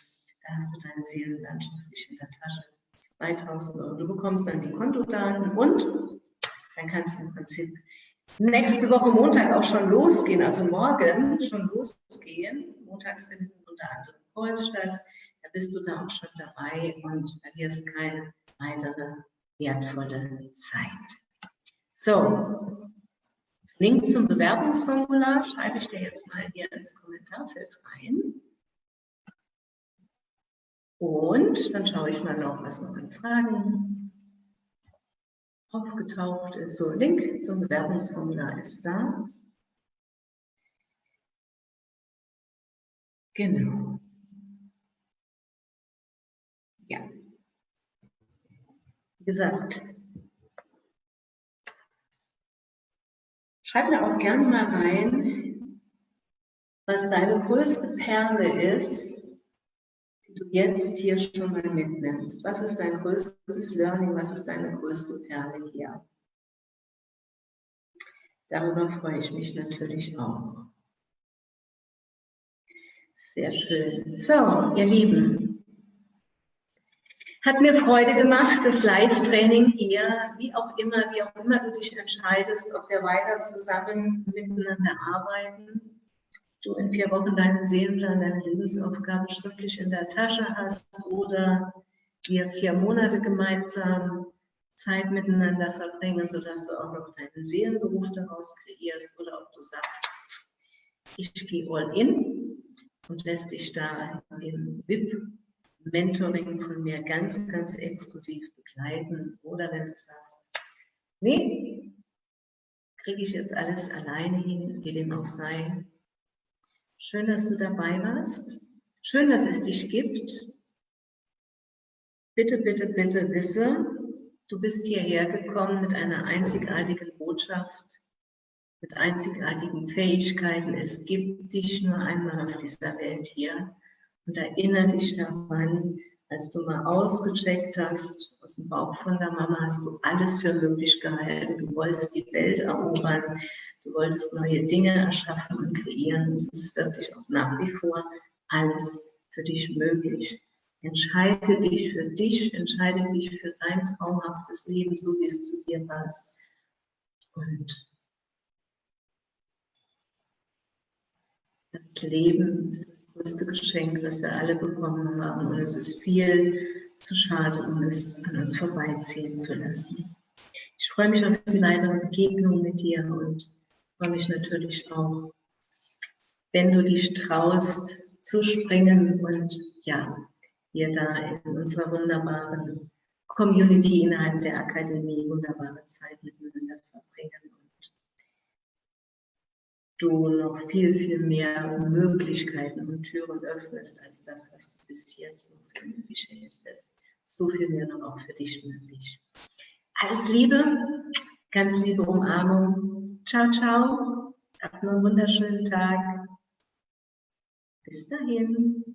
da hast du deine Seelenlandschaft in der Tasche, 2000 Euro. Du bekommst dann die Kontodaten und dann kannst du im Prinzip nächste Woche Montag auch schon losgehen, also morgen schon losgehen. Montags finden unter anderem Calls statt. Da bist du da auch schon dabei und verlierst keine weitere wertvolle Zeit. So, Link zum Bewerbungsformular schreibe ich dir jetzt mal hier ins Kommentarfeld rein. Und dann schaue ich mal noch, was noch an Fragen aufgetaucht ist. So, Link zum Bewerbungsformular ist da. Genau. Ja. Wie gesagt, Schreib mir auch gerne mal rein, was deine größte Perle ist, die du jetzt hier schon mal mitnimmst. Was ist dein größtes Learning? Was ist deine größte Perle hier? Darüber freue ich mich natürlich auch. Sehr schön. So, ihr Lieben, hat mir Freude gemacht, das Live-Training hier, wie auch immer, wie auch immer du dich entscheidest, ob wir weiter zusammen miteinander arbeiten, du in vier Wochen deinen Seelenplan, deine Lebensaufgaben schriftlich in der Tasche hast oder wir vier Monate gemeinsam Zeit miteinander verbringen, sodass du auch noch deinen Seelenberuf daraus kreierst oder ob du sagst, ich gehe all in und lässt dich da im VIP-Mentoring von mir ganz, ganz exklusiv begleiten oder wenn du sagst, nee, kriege ich jetzt alles alleine hin, wie dem auch sei. Schön, dass du dabei warst. Schön, dass es dich gibt. Bitte, bitte, bitte wisse, Du bist hierher gekommen mit einer einzigartigen Botschaft, mit einzigartigen Fähigkeiten. Es gibt dich nur einmal auf dieser Welt hier. Und erinnere dich daran, als du mal ausgecheckt hast, aus dem Bauch von der Mama hast du alles für möglich gehalten. Du wolltest die Welt erobern, du wolltest neue Dinge erschaffen und kreieren. Es ist wirklich auch nach wie vor alles für dich möglich. Entscheide dich für dich, entscheide dich für dein traumhaftes Leben, so wie es zu dir passt. Und das Leben ist das größte Geschenk, das wir alle bekommen haben. Und es ist viel zu schade, um es an uns vorbeiziehen zu lassen. Ich freue mich auf die weitere Begegnung mit dir und freue mich natürlich auch, wenn du dich traust zu springen und ja, wir da in unserer wunderbaren Community innerhalb der Akademie wunderbare Zeit miteinander verbringen du noch viel, viel mehr Möglichkeiten und Türen öffnest als das, was du bis jetzt noch für möglich hältst. So viel mehr noch auch für dich möglich. Alles Liebe, ganz liebe Umarmung. Ciao, ciao. Habt einen wunderschönen Tag. Bis dahin.